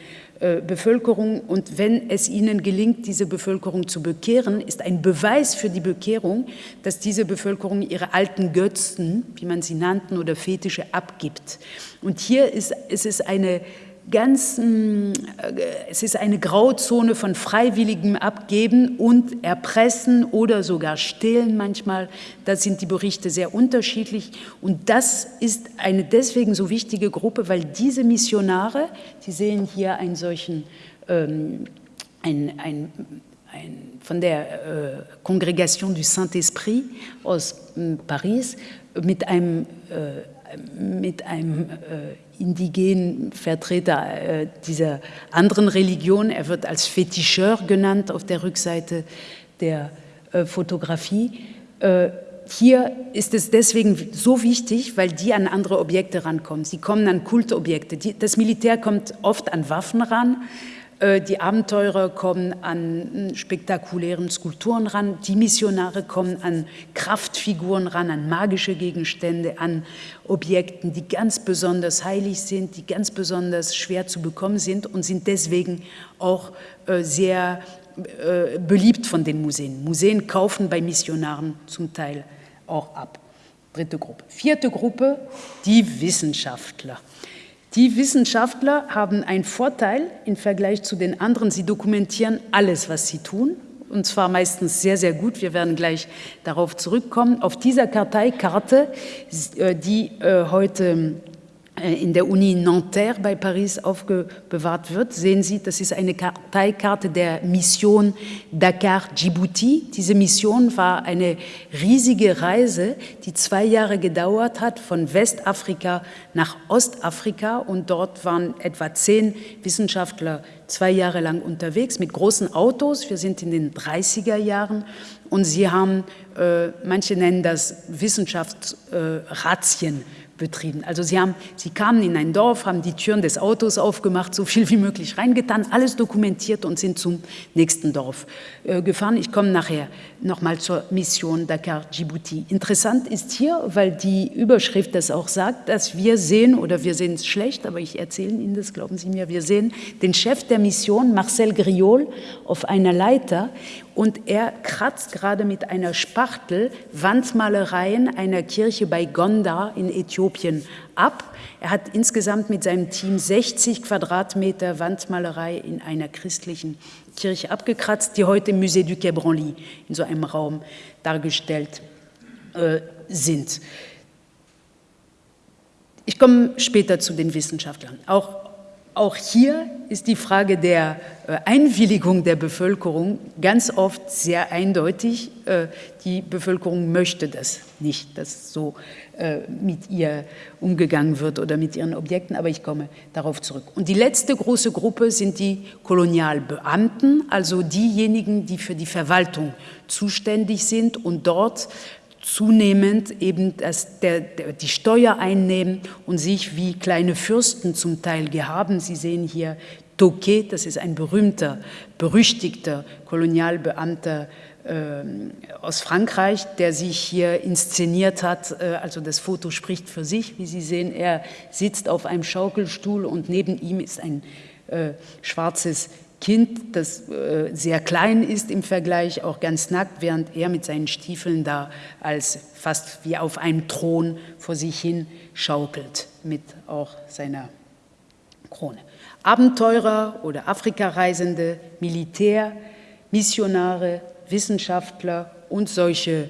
Bevölkerung und wenn es ihnen gelingt, diese Bevölkerung zu bekehren, ist ein Beweis für die Bekehrung, dass diese Bevölkerung ihre alten Götzen, wie man sie nannten, oder Fetische abgibt. Und hier ist, ist es eine ganz, äh, es ist eine Grauzone von freiwilligem Abgeben und Erpressen oder sogar Stehlen manchmal. Da sind die Berichte sehr unterschiedlich. Und das ist eine deswegen so wichtige Gruppe, weil diese Missionare, Sie sehen hier einen solchen, ähm, ein, ein, ein, von der äh, Congregation du Saint-Esprit aus äh, Paris, mit einem, äh, mit einem äh, indigenen Vertreter äh, dieser anderen Religion. Er wird als Fetischeur genannt auf der Rückseite der äh, Fotografie. Äh, hier ist es deswegen so wichtig, weil die an andere Objekte rankommen. Sie kommen an Kultobjekte. Das Militär kommt oft an Waffen ran, die Abenteurer kommen an hm, spektakulären Skulpturen ran, die Missionare kommen an Kraftfiguren ran, an magische Gegenstände, an Objekten, die ganz besonders heilig sind, die ganz besonders schwer zu bekommen sind und sind deswegen auch äh, sehr äh, beliebt von den Museen. Museen kaufen bei Missionaren zum Teil auch ab. Dritte Gruppe. Vierte Gruppe, die Wissenschaftler. Die Wissenschaftler haben einen Vorteil im Vergleich zu den anderen. Sie dokumentieren alles, was sie tun, und zwar meistens sehr, sehr gut. Wir werden gleich darauf zurückkommen. Auf dieser Karteikarte, äh, die äh, heute in der Uni Nanterre bei Paris aufbewahrt wird, sehen Sie, das ist eine Karteikarte der Mission Dakar-Djibouti. Diese Mission war eine riesige Reise, die zwei Jahre gedauert hat, von Westafrika nach Ostafrika. Und dort waren etwa zehn Wissenschaftler zwei Jahre lang unterwegs mit großen Autos. Wir sind in den 30er Jahren und sie haben, äh, manche nennen das Wissenschaftsrazzien, äh, betrieben. Also sie, haben, sie kamen in ein Dorf, haben die Türen des Autos aufgemacht, so viel wie möglich reingetan, alles dokumentiert und sind zum nächsten Dorf äh, gefahren. Ich komme nachher nochmal zur Mission Dakar-Djibouti. Interessant ist hier, weil die Überschrift das auch sagt, dass wir sehen, oder wir sehen es schlecht, aber ich erzähle Ihnen das, glauben Sie mir, wir sehen den Chef der Mission, Marcel Griol, auf einer Leiter und er kratzt gerade mit einer Spachtel Wandmalereien einer Kirche bei Gondar in Äthiopien ab. Er hat insgesamt mit seinem Team 60 Quadratmeter Wandmalerei in einer christlichen Kirche abgekratzt, die heute im Musée du Quai Branly in so einem Raum dargestellt äh, sind. Ich komme später zu den Wissenschaftlern. Auch auch hier ist die Frage der äh, Einwilligung der Bevölkerung ganz oft sehr eindeutig. Äh, die Bevölkerung möchte das nicht, dass so äh, mit ihr umgegangen wird oder mit ihren Objekten, aber ich komme darauf zurück. Und die letzte große Gruppe sind die Kolonialbeamten, also diejenigen, die für die Verwaltung zuständig sind und dort zunehmend eben das, der, der, die Steuer einnehmen und sich wie kleine Fürsten zum Teil gehaben. Sie sehen hier Toquet, das ist ein berühmter, berüchtigter Kolonialbeamter äh, aus Frankreich, der sich hier inszeniert hat. Äh, also das Foto spricht für sich, wie Sie sehen. Er sitzt auf einem Schaukelstuhl und neben ihm ist ein äh, schwarzes Kind, das äh, sehr klein ist im Vergleich, auch ganz nackt, während er mit seinen Stiefeln da als fast wie auf einem Thron vor sich hin schaukelt, mit auch seiner Krone. Abenteurer oder Afrikareisende, Militär, Missionare, Wissenschaftler und solche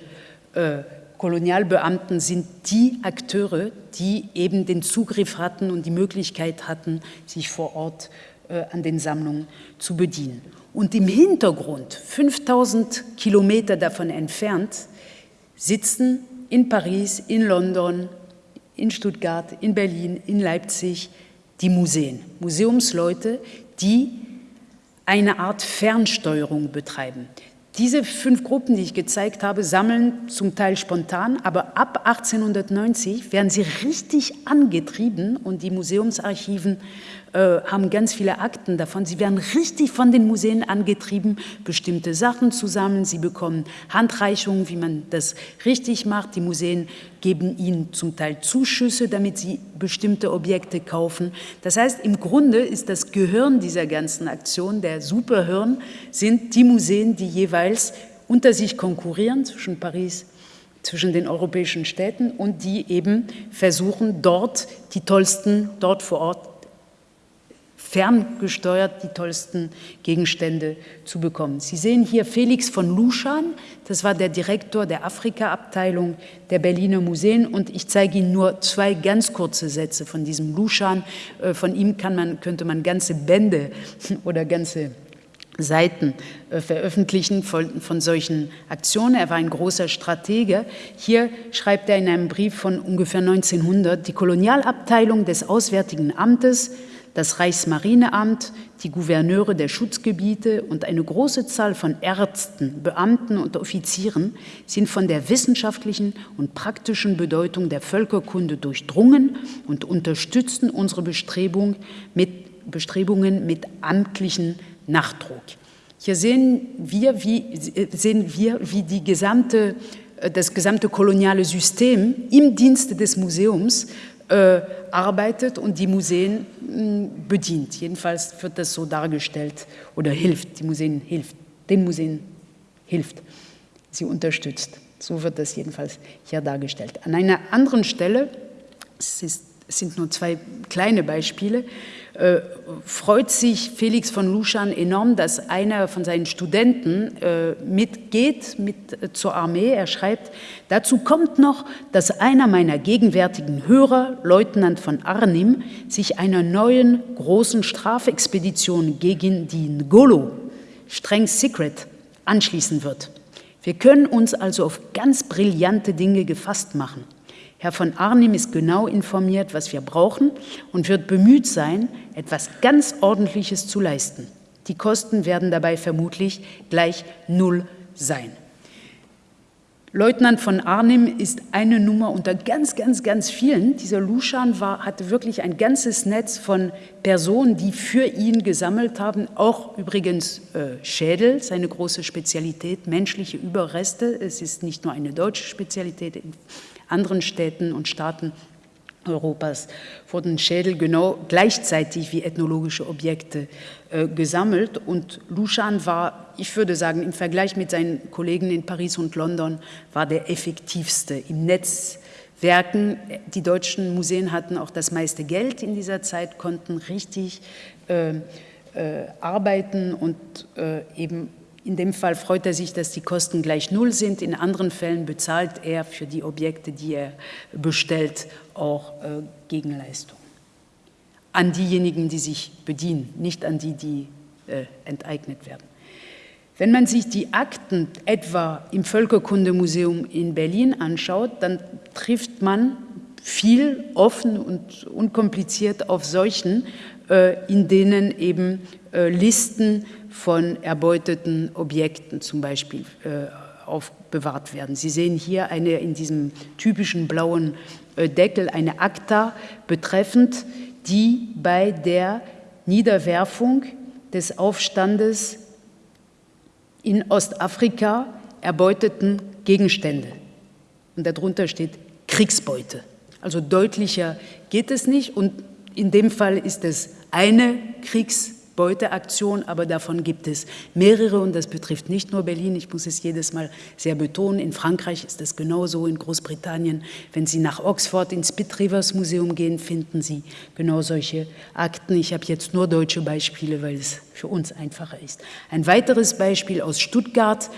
äh, Kolonialbeamten sind die Akteure, die eben den Zugriff hatten und die Möglichkeit hatten, sich vor Ort zu an den Sammlungen zu bedienen. Und im Hintergrund, 5000 Kilometer davon entfernt, sitzen in Paris, in London, in Stuttgart, in Berlin, in Leipzig die Museen, Museumsleute, die eine Art Fernsteuerung betreiben. Diese fünf Gruppen, die ich gezeigt habe, sammeln zum Teil spontan, aber ab 1890 werden sie richtig angetrieben und die Museumsarchiven äh, haben ganz viele Akten davon. Sie werden richtig von den Museen angetrieben, bestimmte Sachen zu sammeln. Sie bekommen Handreichungen, wie man das richtig macht. Die Museen geben ihnen zum Teil Zuschüsse, damit sie bestimmte Objekte kaufen. Das heißt, im Grunde ist das Gehirn dieser ganzen Aktion, der Superhirn, sind die Museen, die jeweils unter sich konkurrieren zwischen Paris zwischen den europäischen Städten und die eben versuchen, dort die tollsten, dort vor Ort ferngesteuert die tollsten Gegenstände zu bekommen. Sie sehen hier Felix von Luschan, das war der Direktor der Afrika-Abteilung der Berliner Museen und ich zeige Ihnen nur zwei ganz kurze Sätze von diesem Luschan. Äh, von ihm kann man, könnte man ganze Bände oder ganze Seiten äh, veröffentlichen von, von, solchen Aktionen. Er war ein großer Stratege. Hier schreibt er in einem Brief von ungefähr 1900, die Kolonialabteilung des Auswärtigen Amtes das Reichsmarineamt, die Gouverneure der Schutzgebiete und eine große Zahl von Ärzten, Beamten und Offizieren sind von der wissenschaftlichen und praktischen Bedeutung der Völkerkunde durchdrungen und unterstützen unsere Bestrebung mit, Bestrebungen mit amtlichen Nachdruck. Hier sehen wir, wie, sehen wir, wie die gesamte, das gesamte koloniale System im Dienste des Museums arbeitet und die Museen mh, hm, bedient. Jedenfalls wird das so dargestellt oder hilft, die Museen hilft, den Museen hilft, sie unterstützt. So wird das jedenfalls hier dargestellt. An einer anderen Stelle, es, ist, es sind nur zwei kleine Beispiele, äh, freut sich Felix von Luschan enorm, dass einer von seinen Studenten äh, mitgeht mit, äh, zur Armee. Er schreibt, dazu kommt noch, dass einer meiner gegenwärtigen Hörer, Leutnant von Arnim, sich einer neuen großen Strafexpedition gegen die Ngolo, streng secret, anschließen wird. Wir können uns also auf ganz brillante Dinge gefasst machen. Herr von Arnim ist genau informiert, was wir brauchen und wird bemüht sein, etwas ganz Ordentliches zu leisten. Die Kosten werden dabei vermutlich gleich null sein. Leutnant von Arnim ist eine Nummer unter ganz, ganz, ganz vielen. Dieser Luschan war, hatte wirklich ein ganzes Netz von Personen, die für ihn gesammelt haben, auch übrigens äh, Schädel, seine große Spezialität, menschliche Überreste. Es ist nicht nur eine deutsche Spezialität, anderen Städten und Staaten Europas wurden Schädel genau gleichzeitig wie ethnologische Objekte äh, gesammelt. Und Lushan war, ich würde sagen, im Vergleich mit seinen Kollegen in Paris und London, war der effektivste im Netzwerken. Die deutschen Museen hatten auch das meiste Geld in dieser Zeit, konnten richtig äh, äh, arbeiten und äh, eben in dem Fall freut er sich, dass die Kosten gleich null sind. In anderen Fällen bezahlt er für die Objekte, die er bestellt, auch äh, Gegenleistung. An diejenigen, die sich bedienen, nicht an die, die äh, enteignet werden. Wenn man sich die Akten etwa im Völkerkundemuseum in Berlin anschaut, dann trifft man viel offen und unkompliziert auf solchen, in denen eben äh, Listen von erbeuteten Objekten zum Beispiel äh, aufbewahrt werden. Sie sehen hier eine in diesem typischen blauen Deckel eine Akta betreffend die bei der Niederwerfung des Aufstandes in Ostafrika erbeuteten Gegenstände. Und darunter steht Kriegsbeute. Also deutlicher geht es nicht und in dem Fall ist es eine Kriegsbeuteaktion, aber davon gibt es mehrere und das betrifft nicht nur Berlin. Ich muss es jedes Mal sehr betonen. In Frankreich ist es genauso, in Großbritannien. Wenn Sie nach Oxford ins Pitt Rivers Museum gehen, finden Sie genau solche Akten. Ich habe jetzt nur deutsche Beispiele, weil es für uns einfacher ist. Ein weiteres Beispiel aus Stuttgart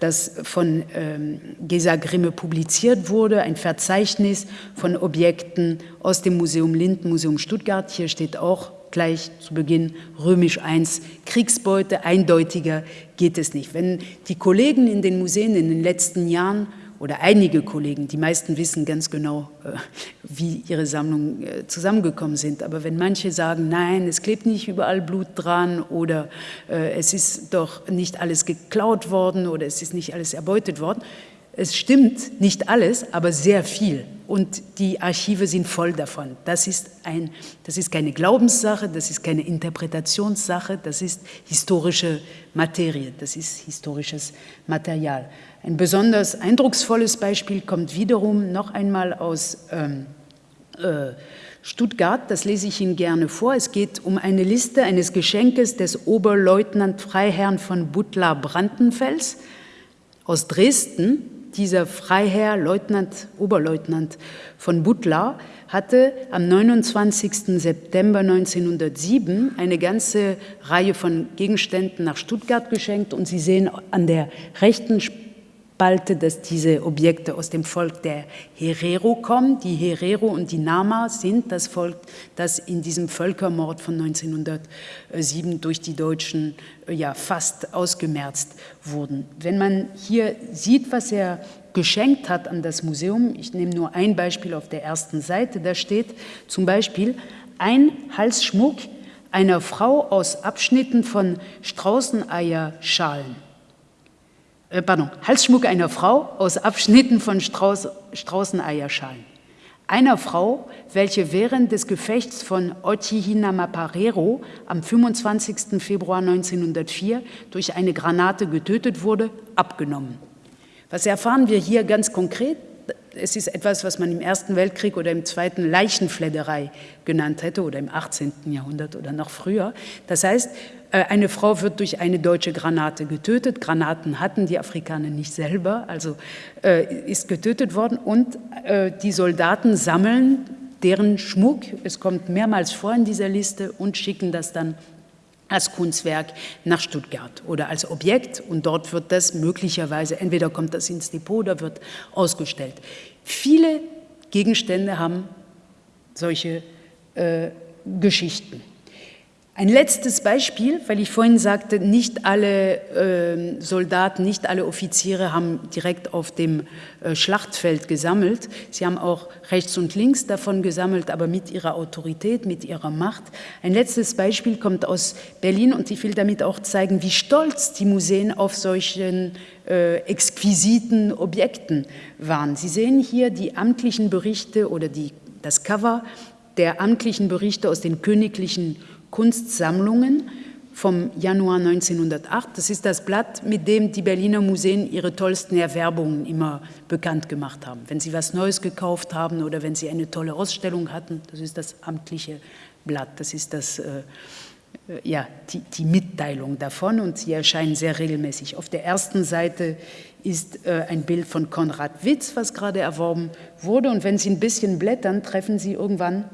das von ähm, Gesa Grimme publiziert wurde, ein Verzeichnis von Objekten aus dem Museum Linden, Museum Stuttgart. Hier steht auch gleich zu Beginn römisch I, Kriegsbeute, eindeutiger geht es nicht. Wenn die Kollegen in den Museen in den letzten Jahren oder einige Kollegen, die meisten wissen ganz genau, äh, wie ihre Sammlungen äh, zusammengekommen sind. Aber wenn manche sagen, nein, es klebt nicht überall Blut dran oder äh, es ist doch nicht alles geklaut worden oder es ist nicht alles erbeutet worden, es stimmt nicht alles, aber sehr viel. Und die Archive sind voll davon. Das ist, ein, das ist keine Glaubenssache, das ist keine Interpretationssache, das ist historische Materie, das ist historisches Material. Ein besonders eindrucksvolles Beispiel kommt wiederum noch einmal aus ähm, äh, Stuttgart, das lese ich Ihnen gerne vor. Es geht um eine Liste eines Geschenkes des Oberleutnant Freiherrn von Butler Brandenfels aus Dresden. Dieser Freiherr, Leutnant, Oberleutnant von Butler, hatte am 29. September 1907 eine ganze Reihe von Gegenständen nach Stuttgart geschenkt. Und Sie sehen an der rechten Spalte, dass diese Objekte aus dem Volk der Herero kommen. Die Herero und die Nama sind das Volk, das in diesem Völkermord von 1907 durch die Deutschen äh, ja fast ausgemerzt wurden. Wenn man hier sieht, was er geschenkt hat an das Museum, ich nehme nur ein Beispiel auf der ersten Seite, da steht zum Beispiel ein Halsschmuck einer Frau aus Abschnitten von Straußeneierschalen äh, pardon, Halsschmuck einer Frau aus Abschnitten von Strauß, Straußeneierschalen. Einer Frau, welche während des Gefechts von Ochihinamaparero am 25. Februar 1904 durch eine Granate getötet wurde, abgenommen. Was erfahren wir hier ganz konkret? Es ist etwas, was man im Ersten Weltkrieg oder im Zweiten Leichenfledderei genannt hätte oder im 18. Jahrhundert oder noch früher. Das heißt, eine Frau wird durch eine deutsche Granate getötet. Granaten hatten die Afrikaner nicht selber, also äh, ist getötet worden. Und äh, die Soldaten sammeln deren Schmuck, es kommt mehrmals vor in dieser Liste, und schicken das dann als Kunstwerk nach Stuttgart oder als Objekt und dort wird das möglicherweise, entweder kommt das ins Depot oder wird ausgestellt. Viele Gegenstände haben solche äh, Geschichten. Ein letztes Beispiel, weil ich vorhin sagte, nicht alle äh, Soldaten, nicht alle Offiziere haben direkt auf dem äh, Schlachtfeld gesammelt. Sie haben auch rechts und links davon gesammelt, aber mit ihrer Autorität, mit ihrer Macht. Ein letztes Beispiel kommt aus Berlin und ich will damit auch zeigen, wie stolz die Museen auf solchen äh, exquisiten Objekten waren. Sie sehen hier die amtlichen Berichte oder die, das Cover der amtlichen Berichte aus den königlichen Kunstsammlungen vom Januar 1908. Das ist das Blatt, mit dem die Berliner Museen ihre tollsten Erwerbungen immer bekannt gemacht haben. Wenn sie was Neues gekauft haben oder wenn sie eine tolle Ausstellung hatten, das ist das amtliche Blatt, das ist das, äh, äh ja, die, die, Mitteilung davon und sie erscheinen sehr regelmäßig. Auf der ersten Seite ist äh, ein Bild von Konrad Witz, was gerade erworben wurde und wenn Sie ein bisschen blättern, treffen Sie irgendwann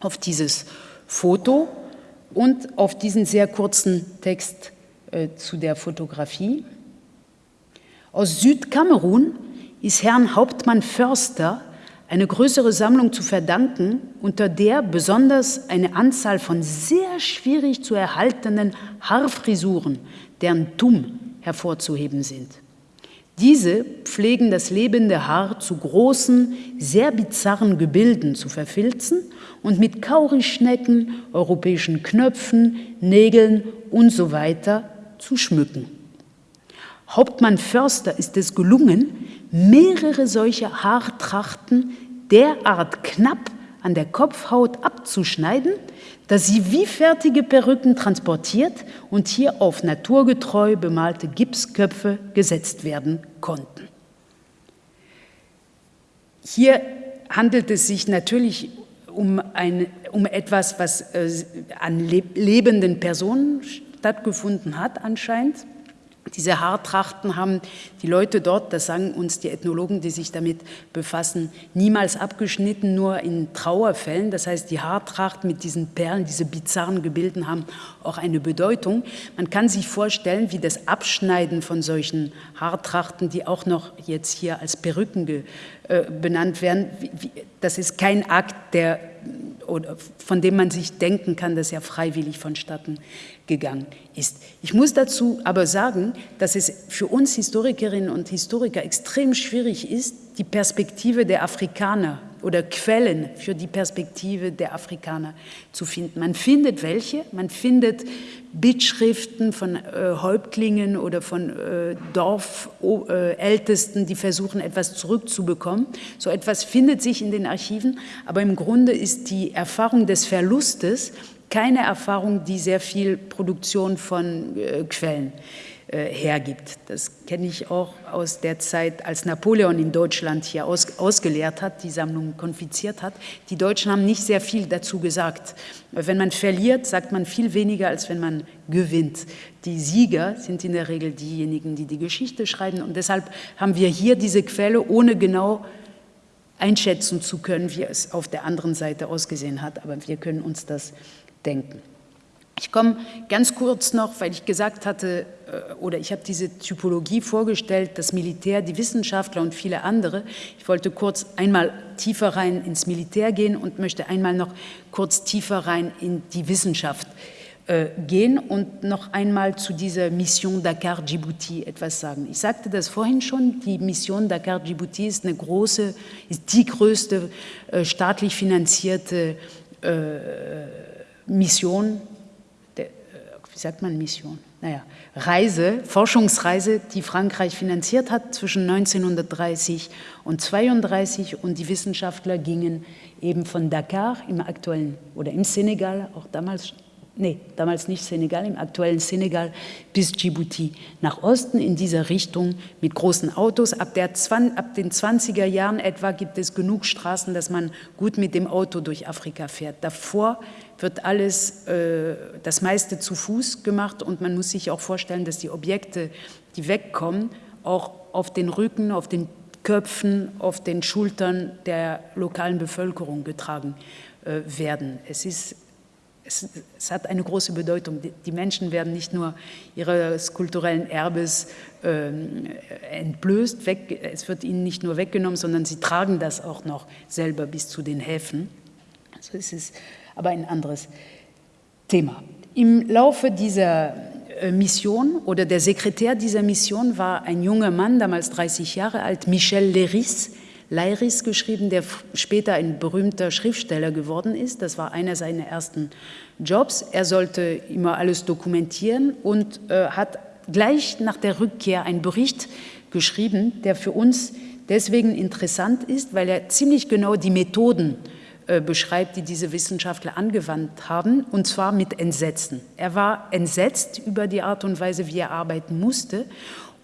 auf dieses Foto und auf diesen sehr kurzen Text äh, zu der Fotografie. Aus Südkamerun ist Herrn Hauptmann Förster eine größere Sammlung zu verdanken, unter der besonders eine Anzahl von sehr schwierig zu erhaltenen Haarfrisuren, deren Tumm hervorzuheben sind. Diese pflegen das lebende Haar zu großen, sehr bizarren Gebilden zu verfilzen und mit Kaurischnecken, europäischen Knöpfen, Nägeln und so weiter zu schmücken. Hauptmann Förster ist es gelungen, mehrere solcher Haartrachten derart knapp an der Kopfhaut abzuschneiden, dass sie wie fertige Perücken transportiert und hier auf naturgetreu bemalte Gipsköpfe gesetzt werden konnten. Hier handelt es sich natürlich um, ein, um etwas, was äh, an lebenden Personen stattgefunden hat anscheinend. Diese Haartrachten haben die Leute dort, das sagen uns die Ethnologen, die sich damit befassen, niemals abgeschnitten, nur in Trauerfällen. Das heißt, die Haartracht mit diesen Perlen, diese bizarren Gebilden haben auch eine Bedeutung. Man kann sich vorstellen, wie das Abschneiden von solchen Haartrachten, die auch noch jetzt hier als Perücken äh, benannt werden, das ist kein Akt, der oder von dem man sich denken kann, dass er freiwillig vonstatten gegangen ist. Ich muss dazu aber sagen, dass es für uns Historikerinnen und Historiker extrem schwierig ist, die Perspektive der Afrikaner oder Quellen für die Perspektive der Afrikaner zu finden. Man findet welche, man findet Bittschriften von äh, Häuptlingen oder von äh, Dorfältesten, äh, die versuchen, etwas zurückzubekommen. So etwas findet sich in den Archiven, aber im Grunde ist die Erfahrung des Verlustes keine Erfahrung, die sehr viel Produktion von äh, Quellen hergibt. Das kenne ich auch aus der Zeit, als Napoleon in Deutschland hier aus, ausgelehrt hat, die Sammlung konfiziert hat. Die Deutschen haben nicht sehr viel dazu gesagt. Wenn man verliert, sagt man viel weniger, als wenn man gewinnt. Die Sieger sind in der Regel diejenigen, die die Geschichte schreiben. Und deshalb haben wir hier diese Quelle, ohne genau einschätzen zu können, wie es auf der anderen Seite ausgesehen hat. Aber wir können uns das denken. Ich komme ganz kurz noch, weil ich gesagt hatte, äh, oder ich habe diese Typologie vorgestellt, das Militär, die Wissenschaftler und viele andere. Ich wollte kurz einmal tiefer rein ins Militär gehen und möchte einmal noch kurz tiefer rein in die Wissenschaft äh, gehen und noch einmal zu dieser Mission Dakar-Djibouti etwas sagen. Ich sagte das vorhin schon, die Mission Dakar-Djibouti ist eine große, ist die größte äh, staatlich finanzierte Mission, äh, wie sagt man Mission? Naja, Reise, Forschungsreise, die Frankreich finanziert hat zwischen 1930 und 1932 und die Wissenschaftler gingen eben von Dakar im aktuellen oder im Senegal, auch damals nee, damals nicht Senegal, im aktuellen Senegal bis Djibouti nach Osten in dieser Richtung mit großen Autos. Ab, der, ab den 20er Jahren etwa gibt es genug Straßen, dass man gut mit dem Auto durch Afrika fährt. Davor wird alles, äh, das meiste zu Fuß gemacht und man muss sich auch vorstellen, dass die Objekte, die wegkommen, auch auf den Rücken, auf den Köpfen, auf den Schultern der lokalen Bevölkerung getragen äh, werden. Es ist es, es, hat eine große Bedeutung. Die, Menschen werden nicht nur ihres kulturellen Erbes äh, entblößt, weg, es wird ihnen nicht nur weggenommen, sondern sie tragen das auch noch selber bis zu den Häfen. Also es ist aber ein anderes Thema. Im Laufe dieser äh, Mission oder der Sekretär dieser Mission war ein junger Mann, damals 30 Jahre alt, Michel Leris, Leiris geschrieben, der später ein berühmter Schriftsteller geworden ist. Das war einer seiner ersten Jobs. Er sollte immer alles dokumentieren und äh, hat gleich nach der Rückkehr einen Bericht geschrieben, der für uns deswegen interessant ist, weil er ziemlich genau die Methoden äh, beschreibt, die diese Wissenschaftler angewandt haben, und zwar mit Entsetzen. Er war entsetzt über die Art und Weise, wie er arbeiten musste.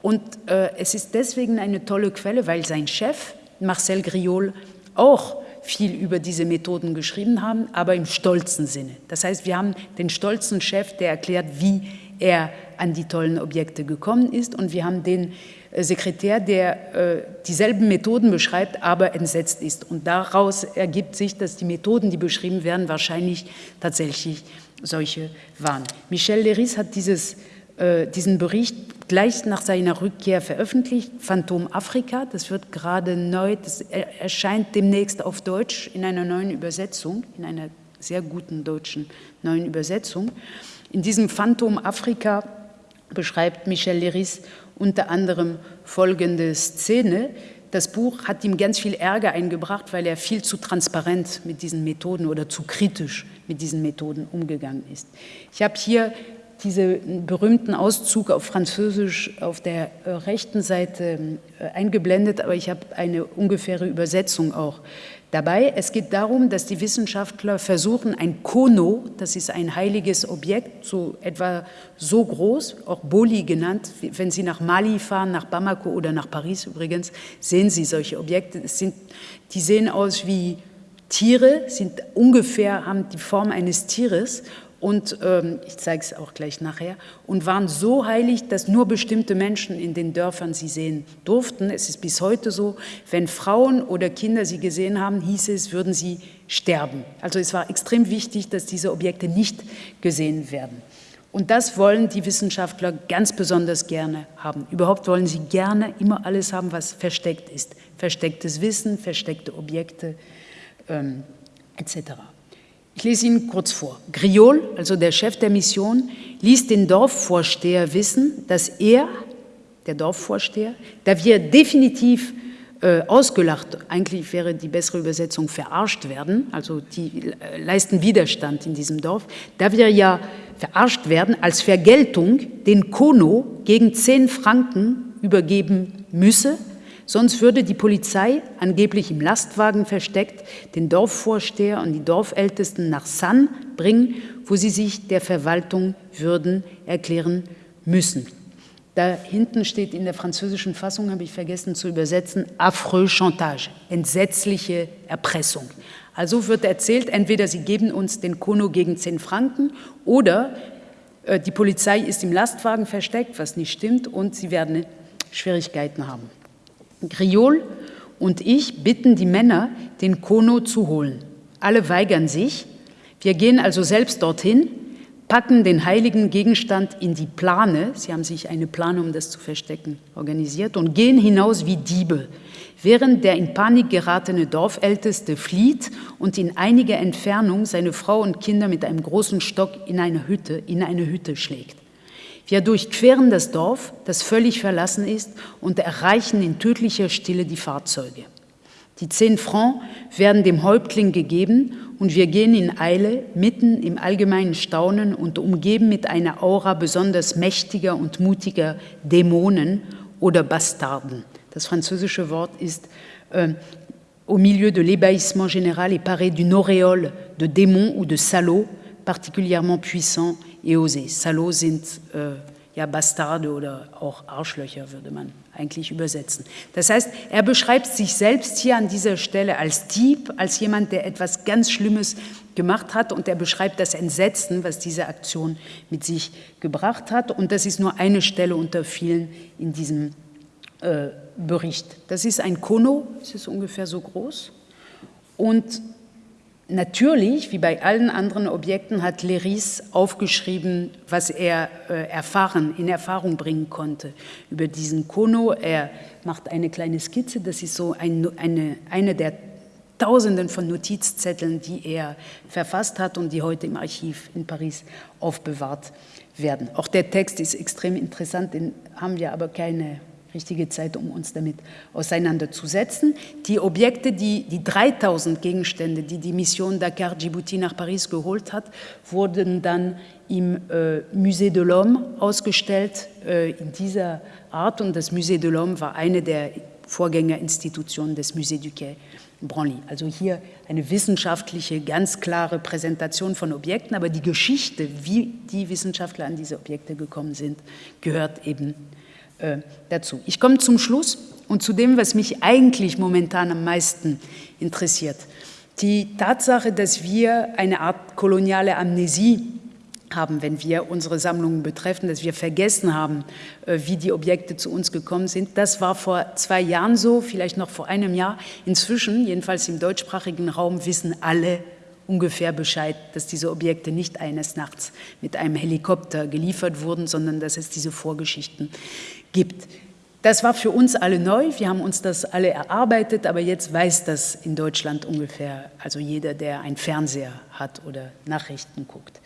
Und äh, es ist deswegen eine tolle Quelle, weil sein Chef, Marcel Griol, auch viel über diese Methoden geschrieben haben, aber im stolzen Sinne. Das heißt, wir haben den stolzen Chef, der erklärt, wie er an die tollen Objekte gekommen ist und wir haben den äh, Sekretär, der äh, dieselben Methoden beschreibt, aber entsetzt ist. Und daraus ergibt sich, dass die Methoden, die beschrieben werden, wahrscheinlich tatsächlich solche waren. Michel Leris hat dieses, äh, diesen Bericht gleich nach seiner Rückkehr veröffentlicht, Phantom Afrika, das wird gerade neu, das erscheint demnächst auf Deutsch in einer neuen Übersetzung, in einer sehr guten deutschen neuen Übersetzung. In diesem Phantom Afrika beschreibt Michel Leris unter anderem folgende Szene. Das Buch hat ihm ganz viel Ärger eingebracht, weil er viel zu transparent mit diesen Methoden oder zu kritisch mit diesen Methoden umgegangen ist. Ich habe hier diesen berühmten Auszug auf Französisch auf der äh, rechten Seite äh, eingeblendet, aber ich habe eine ungefähre Übersetzung auch dabei. Es geht darum, dass die Wissenschaftler versuchen, ein Kono, das ist ein heiliges Objekt, so etwa so groß, auch Boli genannt, wenn Sie nach Mali fahren, nach Bamako oder nach Paris übrigens, sehen Sie solche Objekte. Sind, die sehen aus wie Tiere, sind ungefähr, haben die Form eines Tieres und ähm, ich zeige es auch gleich nachher, und waren so heilig, dass nur bestimmte Menschen in den Dörfern sie sehen durften. Es ist bis heute so, wenn Frauen oder Kinder sie gesehen haben, hieß es, würden sie sterben. Also es war extrem wichtig, dass diese Objekte nicht gesehen werden. Und das wollen die Wissenschaftler ganz besonders gerne haben. Überhaupt wollen sie gerne immer alles haben, was versteckt ist. Verstecktes Wissen, versteckte Objekte ähm, etc. Ich lese Ihnen kurz vor. Griol, also der Chef der Mission, ließ den Dorfvorsteher wissen, dass er, der Dorfvorsteher, da wir definitiv äh, ausgelacht, eigentlich wäre die bessere Übersetzung verarscht werden, also die äh, leisten Widerstand in diesem Dorf, da wir ja verarscht werden, als Vergeltung den Kono gegen zehn Franken übergeben müsse, Sonst würde die Polizei, angeblich im Lastwagen versteckt, den Dorfvorsteher und die Dorfältesten nach San bringen, wo sie sich der Verwaltung würden erklären müssen. Da hinten steht in der französischen Fassung, habe ich vergessen zu übersetzen, affreux chantage, entsetzliche Erpressung. Also wird erzählt, entweder sie geben uns den Kono gegen 10 Franken oder äh, die Polizei ist im Lastwagen versteckt, was nicht stimmt, und sie werden Schwierigkeiten haben. Griol und ich bitten die Männer, den Kono zu holen. Alle weigern sich. Wir gehen also selbst dorthin, packen den heiligen Gegenstand in die Plane, sie haben sich eine Plane, um das zu verstecken, organisiert, und gehen hinaus wie Diebe, während der in Panik geratene Dorfälteste flieht und in einiger Entfernung seine Frau und Kinder mit einem großen Stock in eine Hütte, in eine Hütte schlägt. Wir durchqueren das Dorf, das völlig verlassen ist, und erreichen in tödlicher Stille die Fahrzeuge. Die zehn Francs werden dem Häuptling gegeben und wir gehen in Eile mitten im allgemeinen Staunen und umgeben mit einer Aura besonders mächtiger und mutiger Dämonen oder Bastarden. Das französische Wort ist äh, au milieu de l'ébahissement général et paré d'une auréole de démons ou de salauds particulièrement puissants et osé. Salauds sind äh, ja Bastarde oder auch Arschlöcher, würde man eigentlich übersetzen. Das heißt, er beschreibt sich selbst hier an dieser Stelle als Dieb, als jemand, der etwas ganz Schlimmes gemacht hat und er beschreibt das Entsetzen, was diese Aktion mit sich gebracht hat. Und das ist nur eine Stelle unter vielen in diesem äh, Bericht. Das ist ein Kono, es ist ungefähr so groß und Natürlich, wie bei allen anderen Objekten, hat Leris aufgeschrieben, was er äh, erfahren, in Erfahrung bringen konnte über diesen Kono. Er macht eine kleine Skizze, das ist so ein, eine, eine der Tausenden von Notizzetteln, die er verfasst hat und die heute im Archiv in Paris aufbewahrt werden. Auch der Text ist extrem interessant, den haben wir aber keine richtige Zeit, um uns damit auseinanderzusetzen. Die Objekte, die, die 3000 Gegenstände, die die Mission Dakar Djibouti nach Paris geholt hat, wurden dann im äh, Musée de l'Homme ausgestellt äh, in dieser Art und das Musée de l'Homme war eine der Vorgängerinstitutionen des Musée du Quai Branly. Also hier eine wissenschaftliche, ganz klare Präsentation von Objekten, aber die Geschichte, wie die Wissenschaftler an diese Objekte gekommen sind, gehört eben äh, dazu. Ich komme zum Schluss und zu dem, was mich eigentlich momentan am meisten interessiert. Die Tatsache, dass wir eine Art koloniale Amnesie haben, wenn wir unsere Sammlungen betreffen, dass wir vergessen haben, äh, wie die Objekte zu uns gekommen sind. Das war vor zwei Jahren so, vielleicht noch vor einem Jahr. Inzwischen, jedenfalls im deutschsprachigen Raum, wissen alle ungefähr Bescheid, dass diese Objekte nicht eines Nachts mit einem Helikopter geliefert wurden, sondern dass es diese Vorgeschichten gibt. Das war für uns alle neu, wir haben uns das alle erarbeitet, aber jetzt weiß das in Deutschland ungefähr, also jeder, der einen Fernseher hat oder Nachrichten guckt.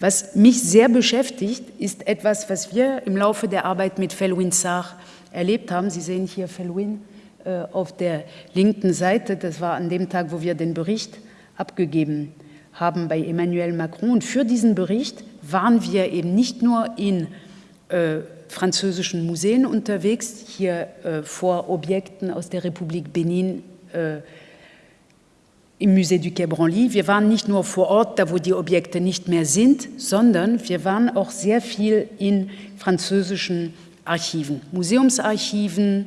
Was mich sehr beschäftigt, ist etwas, was wir im Laufe der Arbeit mit Felwin Sarr erlebt haben. Sie sehen hier Felwin äh, auf der linken Seite. Das war an dem Tag, wo wir den Bericht abgegeben haben bei Emmanuel Macron. Und für diesen Bericht waren wir eben nicht nur in äh, französischen Museen unterwegs, hier äh, vor Objekten aus der Republik Benin äh, im Musée du Quai Branly. Wir waren nicht nur vor Ort, da wo die Objekte nicht mehr sind, sondern wir waren auch sehr viel in französischen Archiven, Museumsarchiven,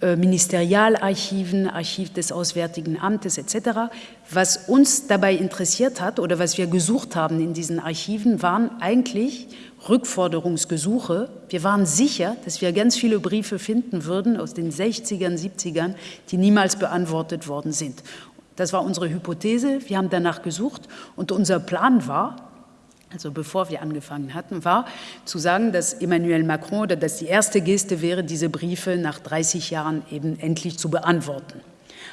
äh, Ministerialarchiven, Archiv des Auswärtigen Amtes etc. Was uns dabei interessiert hat oder was wir gesucht haben in diesen Archiven, waren eigentlich Rückforderungsgesuche. Wir waren sicher, dass wir ganz viele Briefe finden würden aus den 60ern, 70ern, die niemals beantwortet worden sind. Das war unsere Hypothese. Wir haben danach gesucht und unser Plan war, also bevor wir angefangen hatten, war zu sagen, dass Emmanuel Macron oder dass die erste Geste wäre, diese Briefe nach 30 Jahren eben endlich zu beantworten.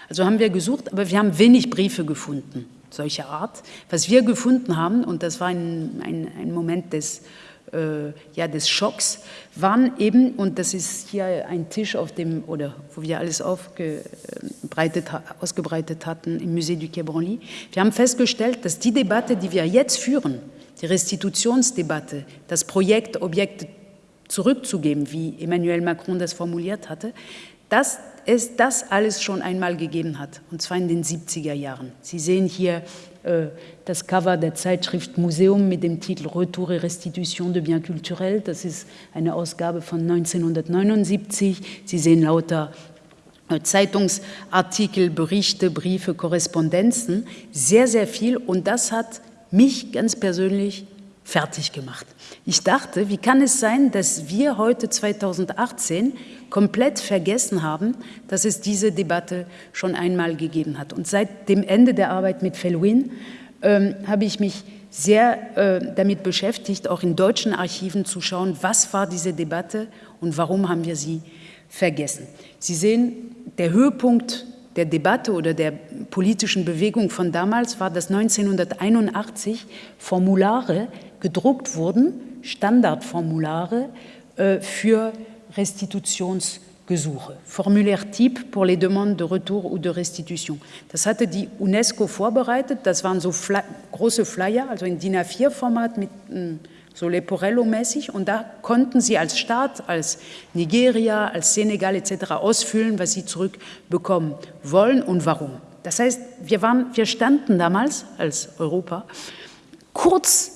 Also haben wir gesucht, aber wir haben wenig Briefe gefunden, solcher Art. Was wir gefunden haben, und das war ein, ein, ein Moment des ja, des Schocks waren eben, und das ist hier ein Tisch, auf dem, oder wo wir alles aufgebreitet, ausgebreitet hatten im Musée du Quai Branly, wir haben festgestellt, dass die Debatte, die wir jetzt führen, die Restitutionsdebatte, das Projekt, Objekte zurückzugeben, wie Emmanuel Macron das formuliert hatte, dass es das alles schon einmal gegeben hat, und zwar in den 70er Jahren. Sie sehen hier äh, das Cover der Zeitschrift Museum mit dem Titel Retour et Restitution de Biens Culturels. Das ist eine Ausgabe von 1979. Sie sehen lauter äh, Zeitungsartikel, Berichte, Briefe, Korrespondenzen, sehr, sehr viel. Und das hat mich ganz persönlich fertig gemacht. Ich dachte, wie kann es sein, dass wir heute 2018 komplett vergessen haben, dass es diese Debatte schon einmal gegeben hat. Und seit dem Ende der Arbeit mit Felwin ähm, habe ich mich sehr äh, damit beschäftigt, auch in deutschen Archiven zu schauen, was war diese Debatte und warum haben wir sie vergessen. Sie sehen, der Höhepunkt der Debatte oder der politischen Bewegung von damals war, dass 1981 Formulare gedruckt wurden, Standardformulare äh, für Restitutionsgesuche, Formulaire type pour les demandes de retour ou de restitution. Das hatte die UNESCO vorbereitet, das waren so Fly große Flyer, also in DIN A4-Format mit hm, so Leporello-mäßig und da konnten sie als Staat, als Nigeria, als Senegal etc. ausfüllen, was sie zurückbekommen wollen und warum. Das heißt, wir, waren, wir standen damals als Europa kurz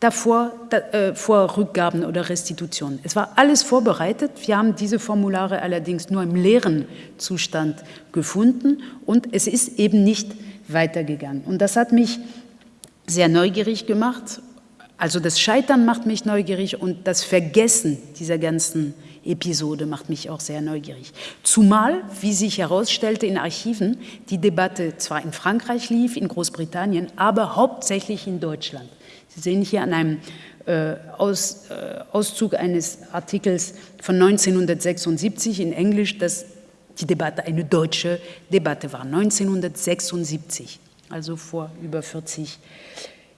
davor da, äh, vor Rückgaben oder Restitutionen. Es war alles vorbereitet. Wir haben diese Formulare allerdings nur im leeren Zustand gefunden und es ist eben nicht weitergegangen. Und das hat mich sehr neugierig gemacht. Also das Scheitern macht mich neugierig und das Vergessen dieser ganzen Episode macht mich auch sehr neugierig. Zumal, wie sich herausstellte in Archiven, die Debatte zwar in Frankreich lief, in Großbritannien, aber hauptsächlich in Deutschland. Sie sehen hier an einem äh, Aus, äh, Auszug eines Artikels von 1976 in Englisch, dass die Debatte eine deutsche Debatte war. 1976, also vor über 40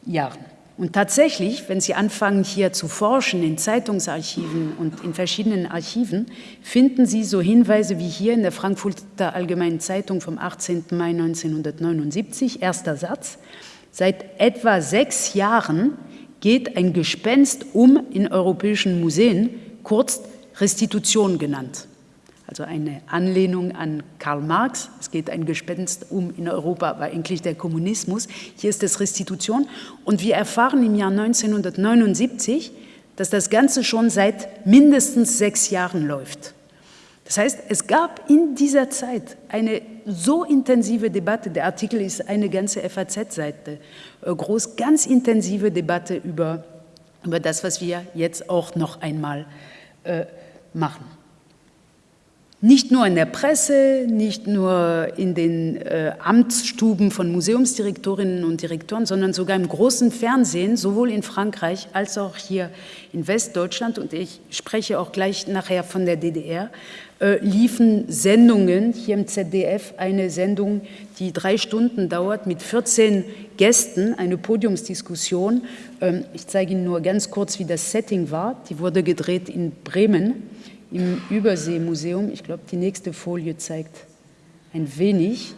Jahren. Und tatsächlich, wenn Sie anfangen hier zu forschen in Zeitungsarchiven und in verschiedenen Archiven, finden Sie so Hinweise wie hier in der Frankfurter Allgemeinen Zeitung vom 18. Mai 1979, erster Satz. Seit etwa sechs Jahren geht ein Gespenst um in europäischen Museen, kurz Restitution genannt. also eine Anlehnung an Karl Marx. Es geht ein Gespenst um in Europa, aber eigentlich der Kommunismus. Hier ist es Restitution. Und wir erfahren im Jahr 1979, dass das Ganze schon seit mindestens sechs Jahren läuft. Das heißt, es gab in dieser Zeit eine so intensive Debatte, der Artikel ist eine ganze FAZ-Seite äh, groß, ganz intensive Debatte über, über das, was wir jetzt auch noch einmal äh, machen. Nicht nur in der Presse, nicht nur in den äh, Amtsstuben von Museumsdirektorinnen und Direktoren, sondern sogar im großen Fernsehen, sowohl in Frankreich als auch hier in Westdeutschland, und ich spreche auch gleich nachher von der DDR, liefen Sendungen, hier im ZDF eine Sendung, die drei Stunden dauert, mit 14 Gästen, eine Podiumsdiskussion. Ähm, ich zeige Ihnen nur ganz kurz, wie das Setting war. Die wurde gedreht in Bremen im Überseemuseum. Ich glaube, die nächste Folie zeigt ein wenig,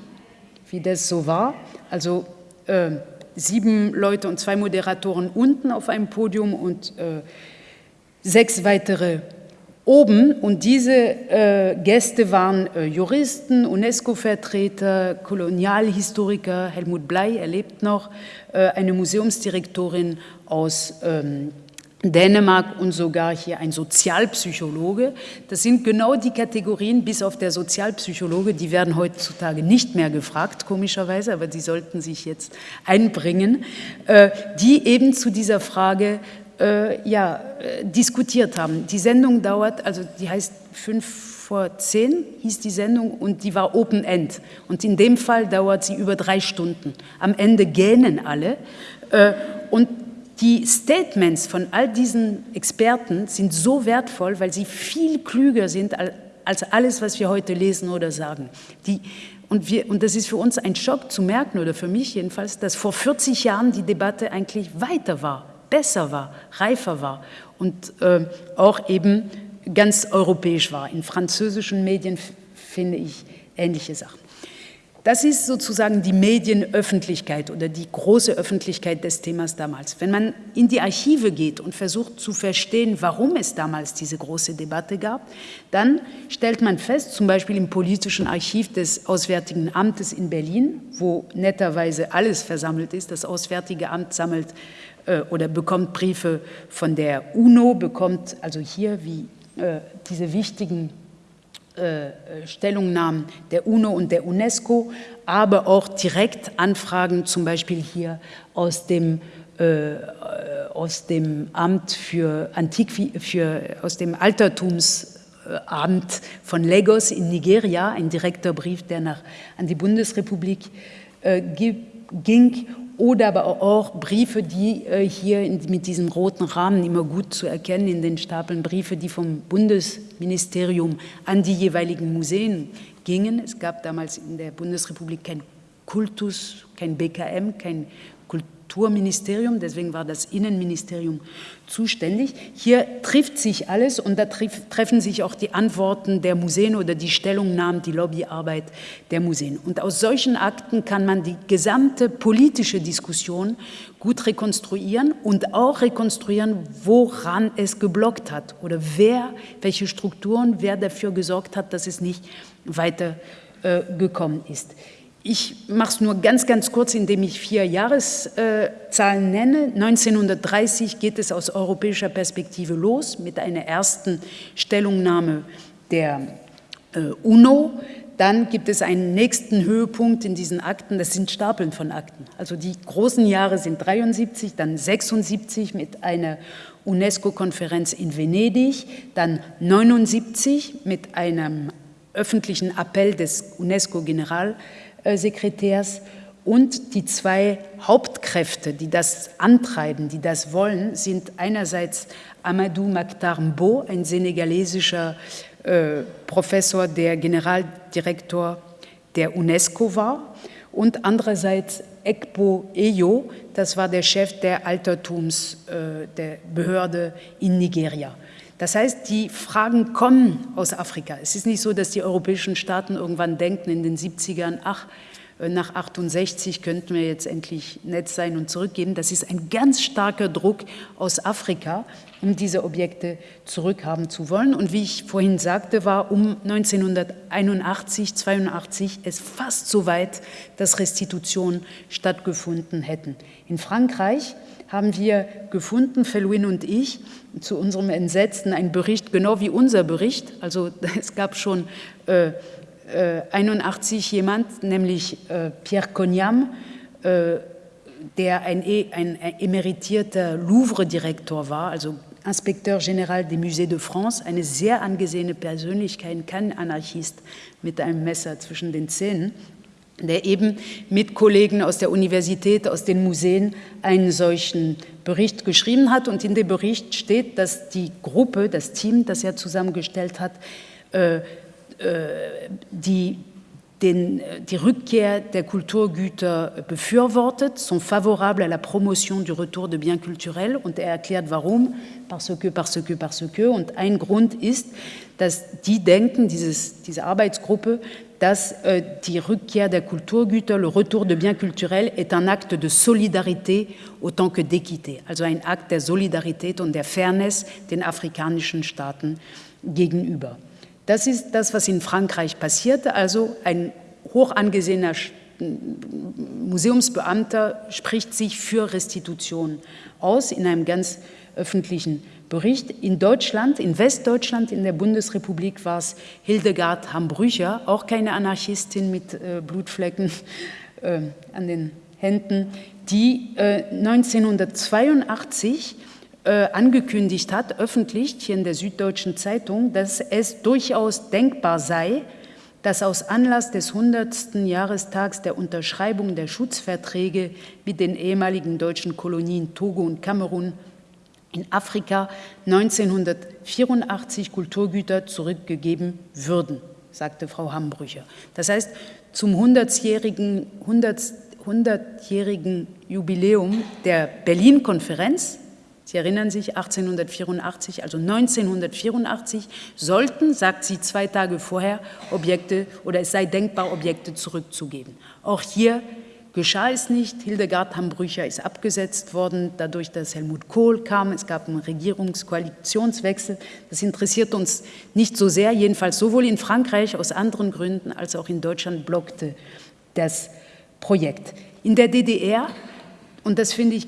wie das so war. Also äh, sieben Leute und zwei Moderatoren unten auf einem Podium und äh, sechs weitere oben. Und diese äh, Gäste waren äh, Juristen, UNESCO-Vertreter, Kolonialhistoriker, Helmut Blei, er lebt noch, äh, eine Museumsdirektorin aus ähm, Dänemark und sogar hier ein Sozialpsychologe. Das sind genau die Kategorien, bis auf der Sozialpsychologe, die werden heutzutage nicht mehr gefragt, komischerweise, aber die sollten sich jetzt einbringen, äh, die eben zu dieser Frage äh, ja, äh, diskutiert haben. Die Sendung dauert, also die heißt fünf vor zehn hieß die Sendung und die war Open End. Und in dem Fall dauert sie über drei Stunden. Am Ende gähnen alle. Und die Statements von all diesen Experten sind so wertvoll, weil sie viel klüger sind als alles, was wir heute lesen oder sagen. Die, und, wir, und das ist für uns ein Schock zu merken, oder für mich jedenfalls, dass vor 40 Jahren die Debatte eigentlich weiter war, besser war, reifer war und äh, auch eben ganz europäisch war. In französischen Medien finde ich ähnliche Sachen. Das ist sozusagen die Medienöffentlichkeit oder die große Öffentlichkeit des Themas damals. Wenn man in die Archive geht und versucht zu verstehen, warum es damals diese große Debatte gab, dann stellt man fest, zum Beispiel im politischen Archiv des Auswärtigen Amtes in Berlin, wo netterweise alles versammelt ist, das Auswärtige Amt sammelt oder bekommt Briefe von der UNO, bekommt also hier wie äh, diese wichtigen äh, Stellungnahmen der UNO und der UNESCO, aber auch direkt Anfragen, zum Beispiel hier aus dem, äh, aus dem Amt für Antik, für, aus dem Altertumsamt von Lagos in Nigeria, ein direkter Brief, der nach, an die Bundesrepublik äh, ging oder aber auch Briefe, die äh, hier mit diesem roten Rahmen immer gut zu erkennen in den Stapeln, Briefe, die vom Bundesministerium an die jeweiligen Museen gingen. Es gab damals in der Bundesrepublik kein Kultus, kein BKM, kein Kulturministerium, deswegen war das Innenministerium zuständig. Hier trifft sich alles und da treffen sich auch die Antworten der Museen oder die Stellungnahmen, die Lobbyarbeit der Museen. Und aus solchen Akten kann man die gesamte politische Diskussion gut rekonstruieren und auch rekonstruieren, woran es geblockt hat oder wer, welche Strukturen, wer dafür gesorgt hat, dass es nicht weiter äh, gekommen ist. Ich mache es nur ganz, ganz kurz, indem ich vier Jahreszahlen nenne. 1930 geht es aus europäischer Perspektive los mit einer ersten Stellungnahme der äh, UNO. Dann gibt es einen nächsten Höhepunkt in diesen Akten, das sind Stapeln von Akten. Also die großen Jahre sind 73, dann 76 mit einer UNESCO-Konferenz in Venedig, dann 79 mit einem öffentlichen Appell des UNESCO-General Sekretärs und die zwei Hauptkräfte, die das antreiben, die das wollen, sind einerseits Amadou Maktar Mbo, ein senegalesischer äh, Professor, der Generaldirektor der UNESCO war, und andererseits Ekpo Eyo, das war der Chef der Altertumsbehörde äh, in Nigeria. Das heißt, die Fragen kommen aus Afrika. Es ist nicht so, dass die europäischen Staaten irgendwann denken in den 70ern, ach, äh, nach 68 könnten wir jetzt endlich nett sein und zurückgeben. Das ist ein ganz starker Druck aus Afrika, um diese Objekte zurückhaben zu wollen. Und wie ich vorhin sagte, war um 1981, 82 es fast so weit, dass Restitutionen stattgefunden hätten. In Frankreich haben wir gefunden, Felwin und ich, zu unserem Entsetzen einen Bericht, genau wie unser Bericht. Also es gab schon äh, äh, 81 jemand, nämlich äh, Pierre Cognam, äh, der ein, e, ein, ein emeritierter Louvre-Direktor war, also Inspekteur Général des Musées de France, eine sehr angesehene Persönlichkeit, kein Anarchist mit einem Messer zwischen den Zähnen der eben mit Kollegen aus der Universität, aus den Museen einen solchen Bericht geschrieben hat. Und in dem Bericht steht, dass die Gruppe, das Team, das er zusammengestellt hat, äh, äh, die, den, die Rückkehr der Kulturgüter befürwortet, sont favorables à la promotion du retour de biens culturels. Und er erklärt, warum. Parce que, parce que, parce que. Und ein Grund ist, dass die denken, dieses, diese Arbeitsgruppe, dass äh, die Rückkehr der Kulturgüter, le retour de biens culturels, est un acte de solidarité autant que d'équité, also ein Akt der Solidarität und der Fairness den afrikanischen Staaten gegenüber. Das ist das, was in Frankreich passierte, also ein hoch angesehener Museumsbeamter spricht sich für Restitution aus in einem ganz öffentlichen Bericht. In Deutschland, in Westdeutschland, in der Bundesrepublik war es Hildegard Hambrücher, auch keine Anarchistin mit äh, Blutflecken äh, an den Händen, die äh, 1982 äh, angekündigt hat, öffentlich hier in der Süddeutschen Zeitung, dass es durchaus denkbar sei, dass aus Anlass des 100. Jahrestags der Unterschreibung der Schutzverträge mit den ehemaligen deutschen Kolonien Togo und Kamerun in Afrika 1984 Kulturgüter zurückgegeben würden, sagte Frau Hambrücher. Das heißt, zum 100-jährigen 100, 100 Jubiläum der Berlin-Konferenz, Sie erinnern sich, 1884, also 1984, sollten, sagt sie zwei Tage vorher, Objekte oder es sei denkbar, Objekte zurückzugeben. Auch hier geschah es nicht. Hildegard Hambrücher ist abgesetzt worden, dadurch, dass Helmut Kohl kam. Es gab einen Regierungskoalitionswechsel. Das interessiert uns nicht so sehr, jedenfalls sowohl in Frankreich aus anderen Gründen als auch in Deutschland blockte das Projekt. In der DDR, und das finde ich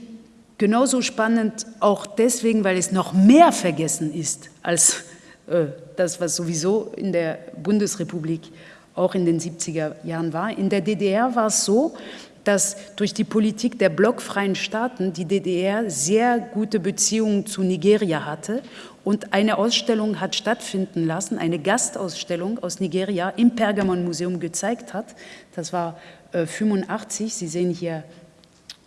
genauso spannend, auch deswegen, weil es noch mehr vergessen ist als äh, das, was sowieso in der Bundesrepublik auch in den 70er Jahren war. In der DDR war es so, dass durch die Politik der blockfreien Staaten die DDR sehr gute Beziehungen zu Nigeria hatte und eine Ausstellung hat stattfinden lassen, eine Gastausstellung aus Nigeria im Pergamon-Museum gezeigt hat. Das war äh, 85. Sie sehen hier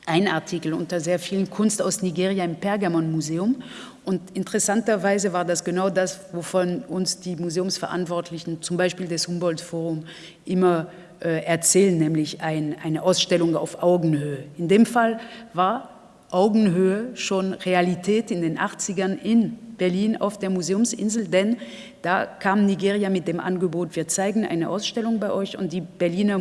ein Artikel unter sehr vielen Kunst aus Nigeria im Pergamon-Museum. Und interessanterweise war das genau das, wovon uns die Museumsverantwortlichen, zum Beispiel des Humboldt-Forum, immer äh, erzählen, nämlich ein, eine Ausstellung auf Augenhöhe. In dem Fall war Augenhöhe schon Realität in den 80ern in Berlin auf der Museumsinsel, denn da kam Nigeria mit dem Angebot, wir zeigen eine Ausstellung bei euch und die Berliner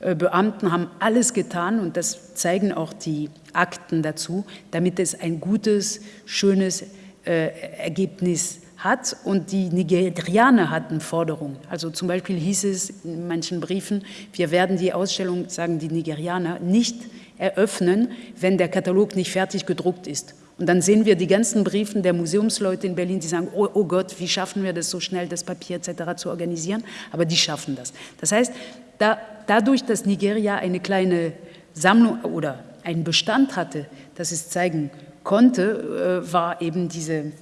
Museumsbeamten haben alles getan und das zeigen auch die Akten dazu, damit es ein gutes, schönes äh, Ergebnis hat und die Nigerianer hatten Forderungen. Also zum Beispiel hieß es in manchen Briefen, wir werden die Ausstellung, sagen die Nigerianer, nicht eröffnen, wenn der Katalog nicht fertig gedruckt ist. Und dann sehen wir die ganzen Briefen der Museumsleute in Berlin, die sagen, oh, oh Gott, wie schaffen wir das so schnell, das Papier etc. zu organisieren? Aber die schaffen das. Das heißt, da, dadurch, dass Nigeria eine kleine Sammlung oder einen Bestand hatte, das es zeigen konnte, äh, war eben diese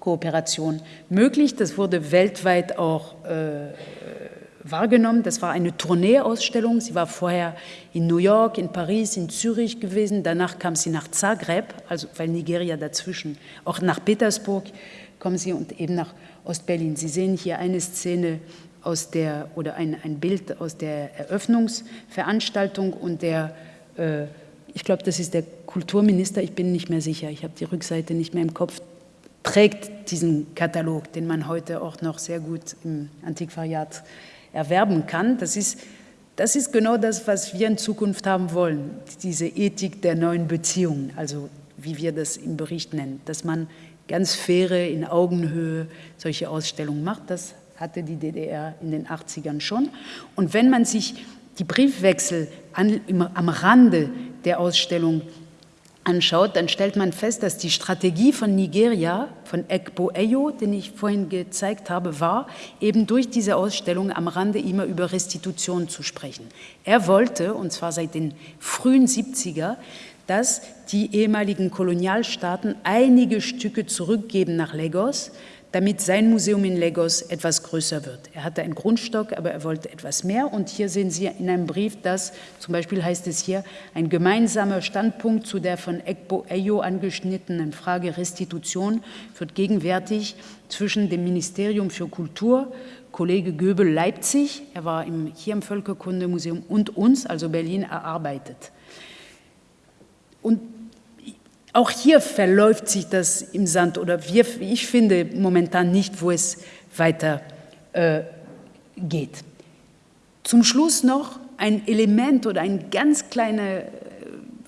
Kooperation möglich. Das wurde weltweit auch äh, wahrgenommen. Das war eine Tourneeausstellung. Sie war vorher in New York, in Paris, in Zürich gewesen. Danach kam sie nach Zagreb, also weil Nigeria dazwischen, auch nach Petersburg kommen sie und eben nach Ostberlin. Sie sehen hier eine Szene aus der, oder ein, ein Bild aus der Eröffnungsveranstaltung und der, äh, ich glaube, das ist der Kulturminister, ich bin nicht mehr sicher, ich habe die Rückseite nicht mehr im Kopf, trägt diesen Katalog, den man heute auch noch sehr gut im Antiquariat erwerben kann. Das ist das ist genau das, was wir in Zukunft haben wollen, diese Ethik der neuen Beziehungen, also wie wir das im Bericht nennen, dass man ganz faire, in Augenhöhe solche Ausstellungen macht. Das hatte die DDR in den 80ern schon. Und wenn man sich die Briefwechsel an, am Rande der Ausstellung anschaut, dann stellt man fest, dass die Strategie von Nigeria, von Ekpo Eyo, den ich vorhin gezeigt habe, war, eben durch diese Ausstellung am Rande immer über Restitution zu sprechen. Er wollte, und zwar seit den frühen 70er, dass die ehemaligen Kolonialstaaten einige Stücke zurückgeben nach Lagos, damit sein Museum in Lagos etwas größer wird. Er hatte einen Grundstock, aber er wollte etwas mehr. Und hier sehen Sie in einem Brief, dass zum Beispiel heißt es hier, ein gemeinsamer Standpunkt zu der von Ekbo Eyo angeschnittenen Frage Restitution wird gegenwärtig zwischen dem Ministerium für Kultur, Kollege Göbel Leipzig, er war im, hier im Völkerkundemuseum, und uns, also Berlin, erarbeitet. Und auch hier verläuft sich das im Sand oder wir, ich finde momentan nicht, wo es weiter äh, geht. Zum Schluss noch ein Element oder eine ganz kleine äh,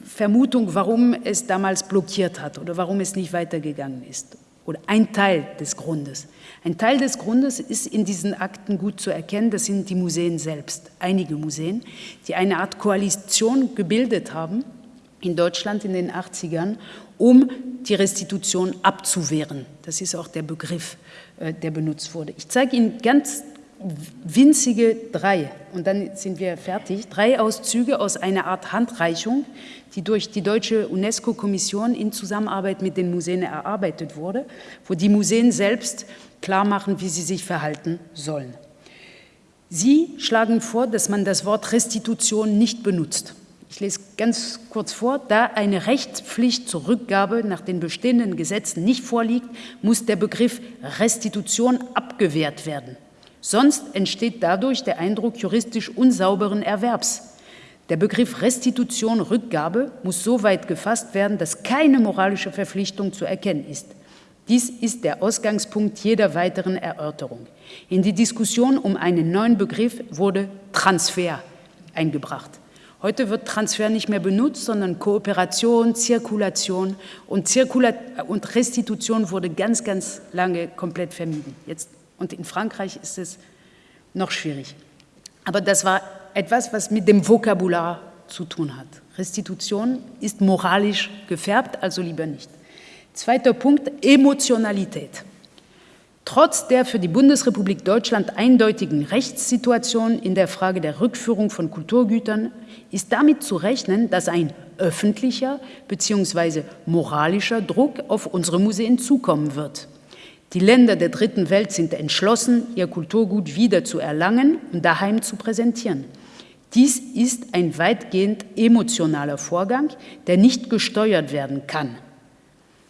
Vermutung, warum es damals blockiert hat oder warum es nicht weitergegangen ist. Oder ein Teil des Grundes. Ein Teil des Grundes ist in diesen Akten gut zu erkennen, das sind die Museen selbst, einige Museen, die eine Art Koalition gebildet haben in Deutschland in den 80ern, um die Restitution abzuwehren. Das ist auch der Begriff, äh, der benutzt wurde. Ich zeige Ihnen ganz winzige drei, und dann sind wir fertig, drei Auszüge aus einer Art Handreichung, die durch die deutsche UNESCO-Kommission in Zusammenarbeit mit den Museen erarbeitet wurde, wo die Museen selbst klar machen, wie sie sich verhalten sollen. Sie schlagen vor, dass man das Wort Restitution nicht benutzt. Ich lese ganz kurz vor, da eine Rechtspflicht zur Rückgabe nach den bestehenden Gesetzen nicht vorliegt, muss der Begriff Restitution abgewehrt werden. Sonst entsteht dadurch der Eindruck juristisch unsauberen Erwerbs. Der Begriff Restitution Rückgabe muss so weit gefasst werden, dass keine moralische Verpflichtung zu erkennen ist. Dies ist der Ausgangspunkt jeder weiteren Erörterung. In die Diskussion um einen neuen Begriff wurde Transfer eingebracht. Heute wird Transfer nicht mehr benutzt, sondern Kooperation, Zirkulation und, Zirkula und Restitution wurde ganz, ganz lange komplett vermieden. Jetzt, und in Frankreich ist es noch schwierig. Aber das war etwas, was mit dem Vokabular zu tun hat. Restitution ist moralisch gefärbt, also lieber nicht. Zweiter Punkt, Emotionalität. Trotz der für die Bundesrepublik Deutschland eindeutigen Rechtssituation in der Frage der Rückführung von Kulturgütern ist damit zu rechnen, dass ein öffentlicher bzw. moralischer Druck auf unsere Museen zukommen wird. Die Länder der Dritten Welt sind entschlossen, ihr Kulturgut wieder zu erlangen und daheim zu präsentieren. Dies ist ein weitgehend emotionaler Vorgang, der nicht gesteuert werden kann.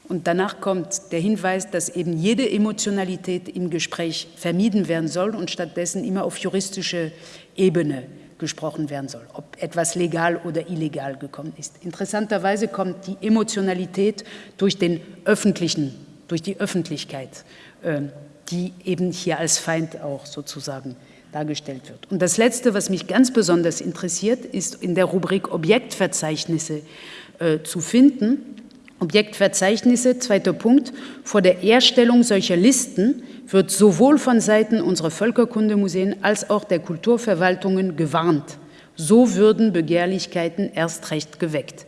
Und danach kommt der Hinweis, dass eben jede Emotionalität im Gespräch vermieden werden soll und stattdessen immer auf juristische Ebene gesprochen werden soll, ob etwas legal oder illegal gekommen ist. Interessanterweise kommt die Emotionalität durch den öffentlichen, durch die Öffentlichkeit, ähm, die eben hier als Feind auch sozusagen dargestellt wird. Und das Letzte, was mich ganz besonders interessiert, ist in der Rubrik Objektverzeichnisse äh, zu finden. Objektverzeichnisse, zweiter Punkt, vor der Erstellung solcher Listen wird sowohl von Seiten unserer Völkerkundemuseen als auch der Kulturverwaltungen gewarnt. So würden Begehrlichkeiten erst recht geweckt.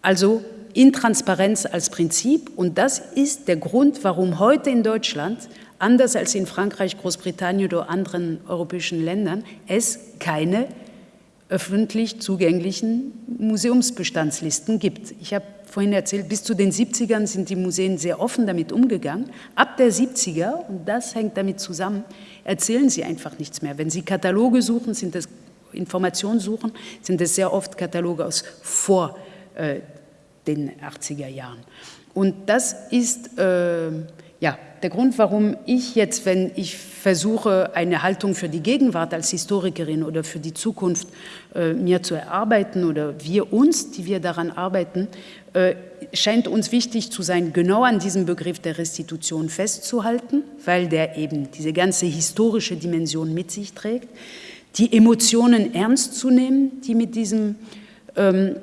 Also Intransparenz als Prinzip und das ist der Grund, warum heute in Deutschland, anders als in Frankreich, Großbritannien oder anderen europäischen Ländern, es keine öffentlich zugänglichen Museumsbestandslisten gibt. Ich habe vorhin erzählt, bis zu den 70ern sind die Museen sehr offen damit umgegangen. Ab der 70er, und das hängt damit zusammen, erzählen sie einfach nichts mehr. Wenn sie Kataloge suchen, sind das Informationen suchen, sind es sehr oft Kataloge aus vor äh, den 80er Jahren. Und das ist äh, ja, der Grund, warum ich jetzt, wenn ich versuche, eine Haltung für die Gegenwart als Historikerin oder für die Zukunft äh, mir zu erarbeiten oder wir uns, die wir daran arbeiten, äh, scheint uns wichtig zu sein, genau an diesem Begriff der Restitution festzuhalten, weil der eben diese ganze historische Dimension mit sich trägt. die Emotionen ernst zu nehmen, die mit diesem ähm,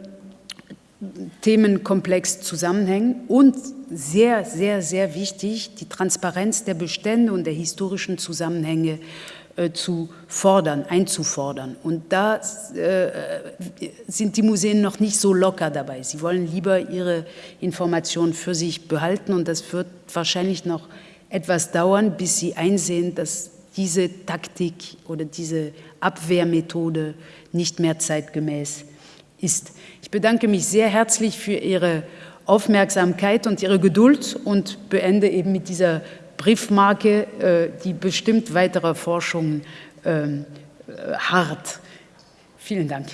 Themenkomplex zusammenhängen und sehr, sehr, sehr wichtig, die Transparenz der Bestände und der historischen Zusammenhänge äh, zu fordern, einzufordern. Und da äh, sind die Museen noch nicht so locker dabei. Sie wollen lieber ihre Informationen für sich behalten und das wird wahrscheinlich noch etwas dauern, bis sie einsehen, dass diese Taktik oder diese Abwehrmethode nicht mehr zeitgemäß ist. Ich bedanke mich sehr herzlich für Ihre Aufmerksamkeit und Ihre Geduld und beende eben mit dieser Briefmarke, äh, die bestimmt weitere Forschung ähm, äh, hart. Vielen Dank.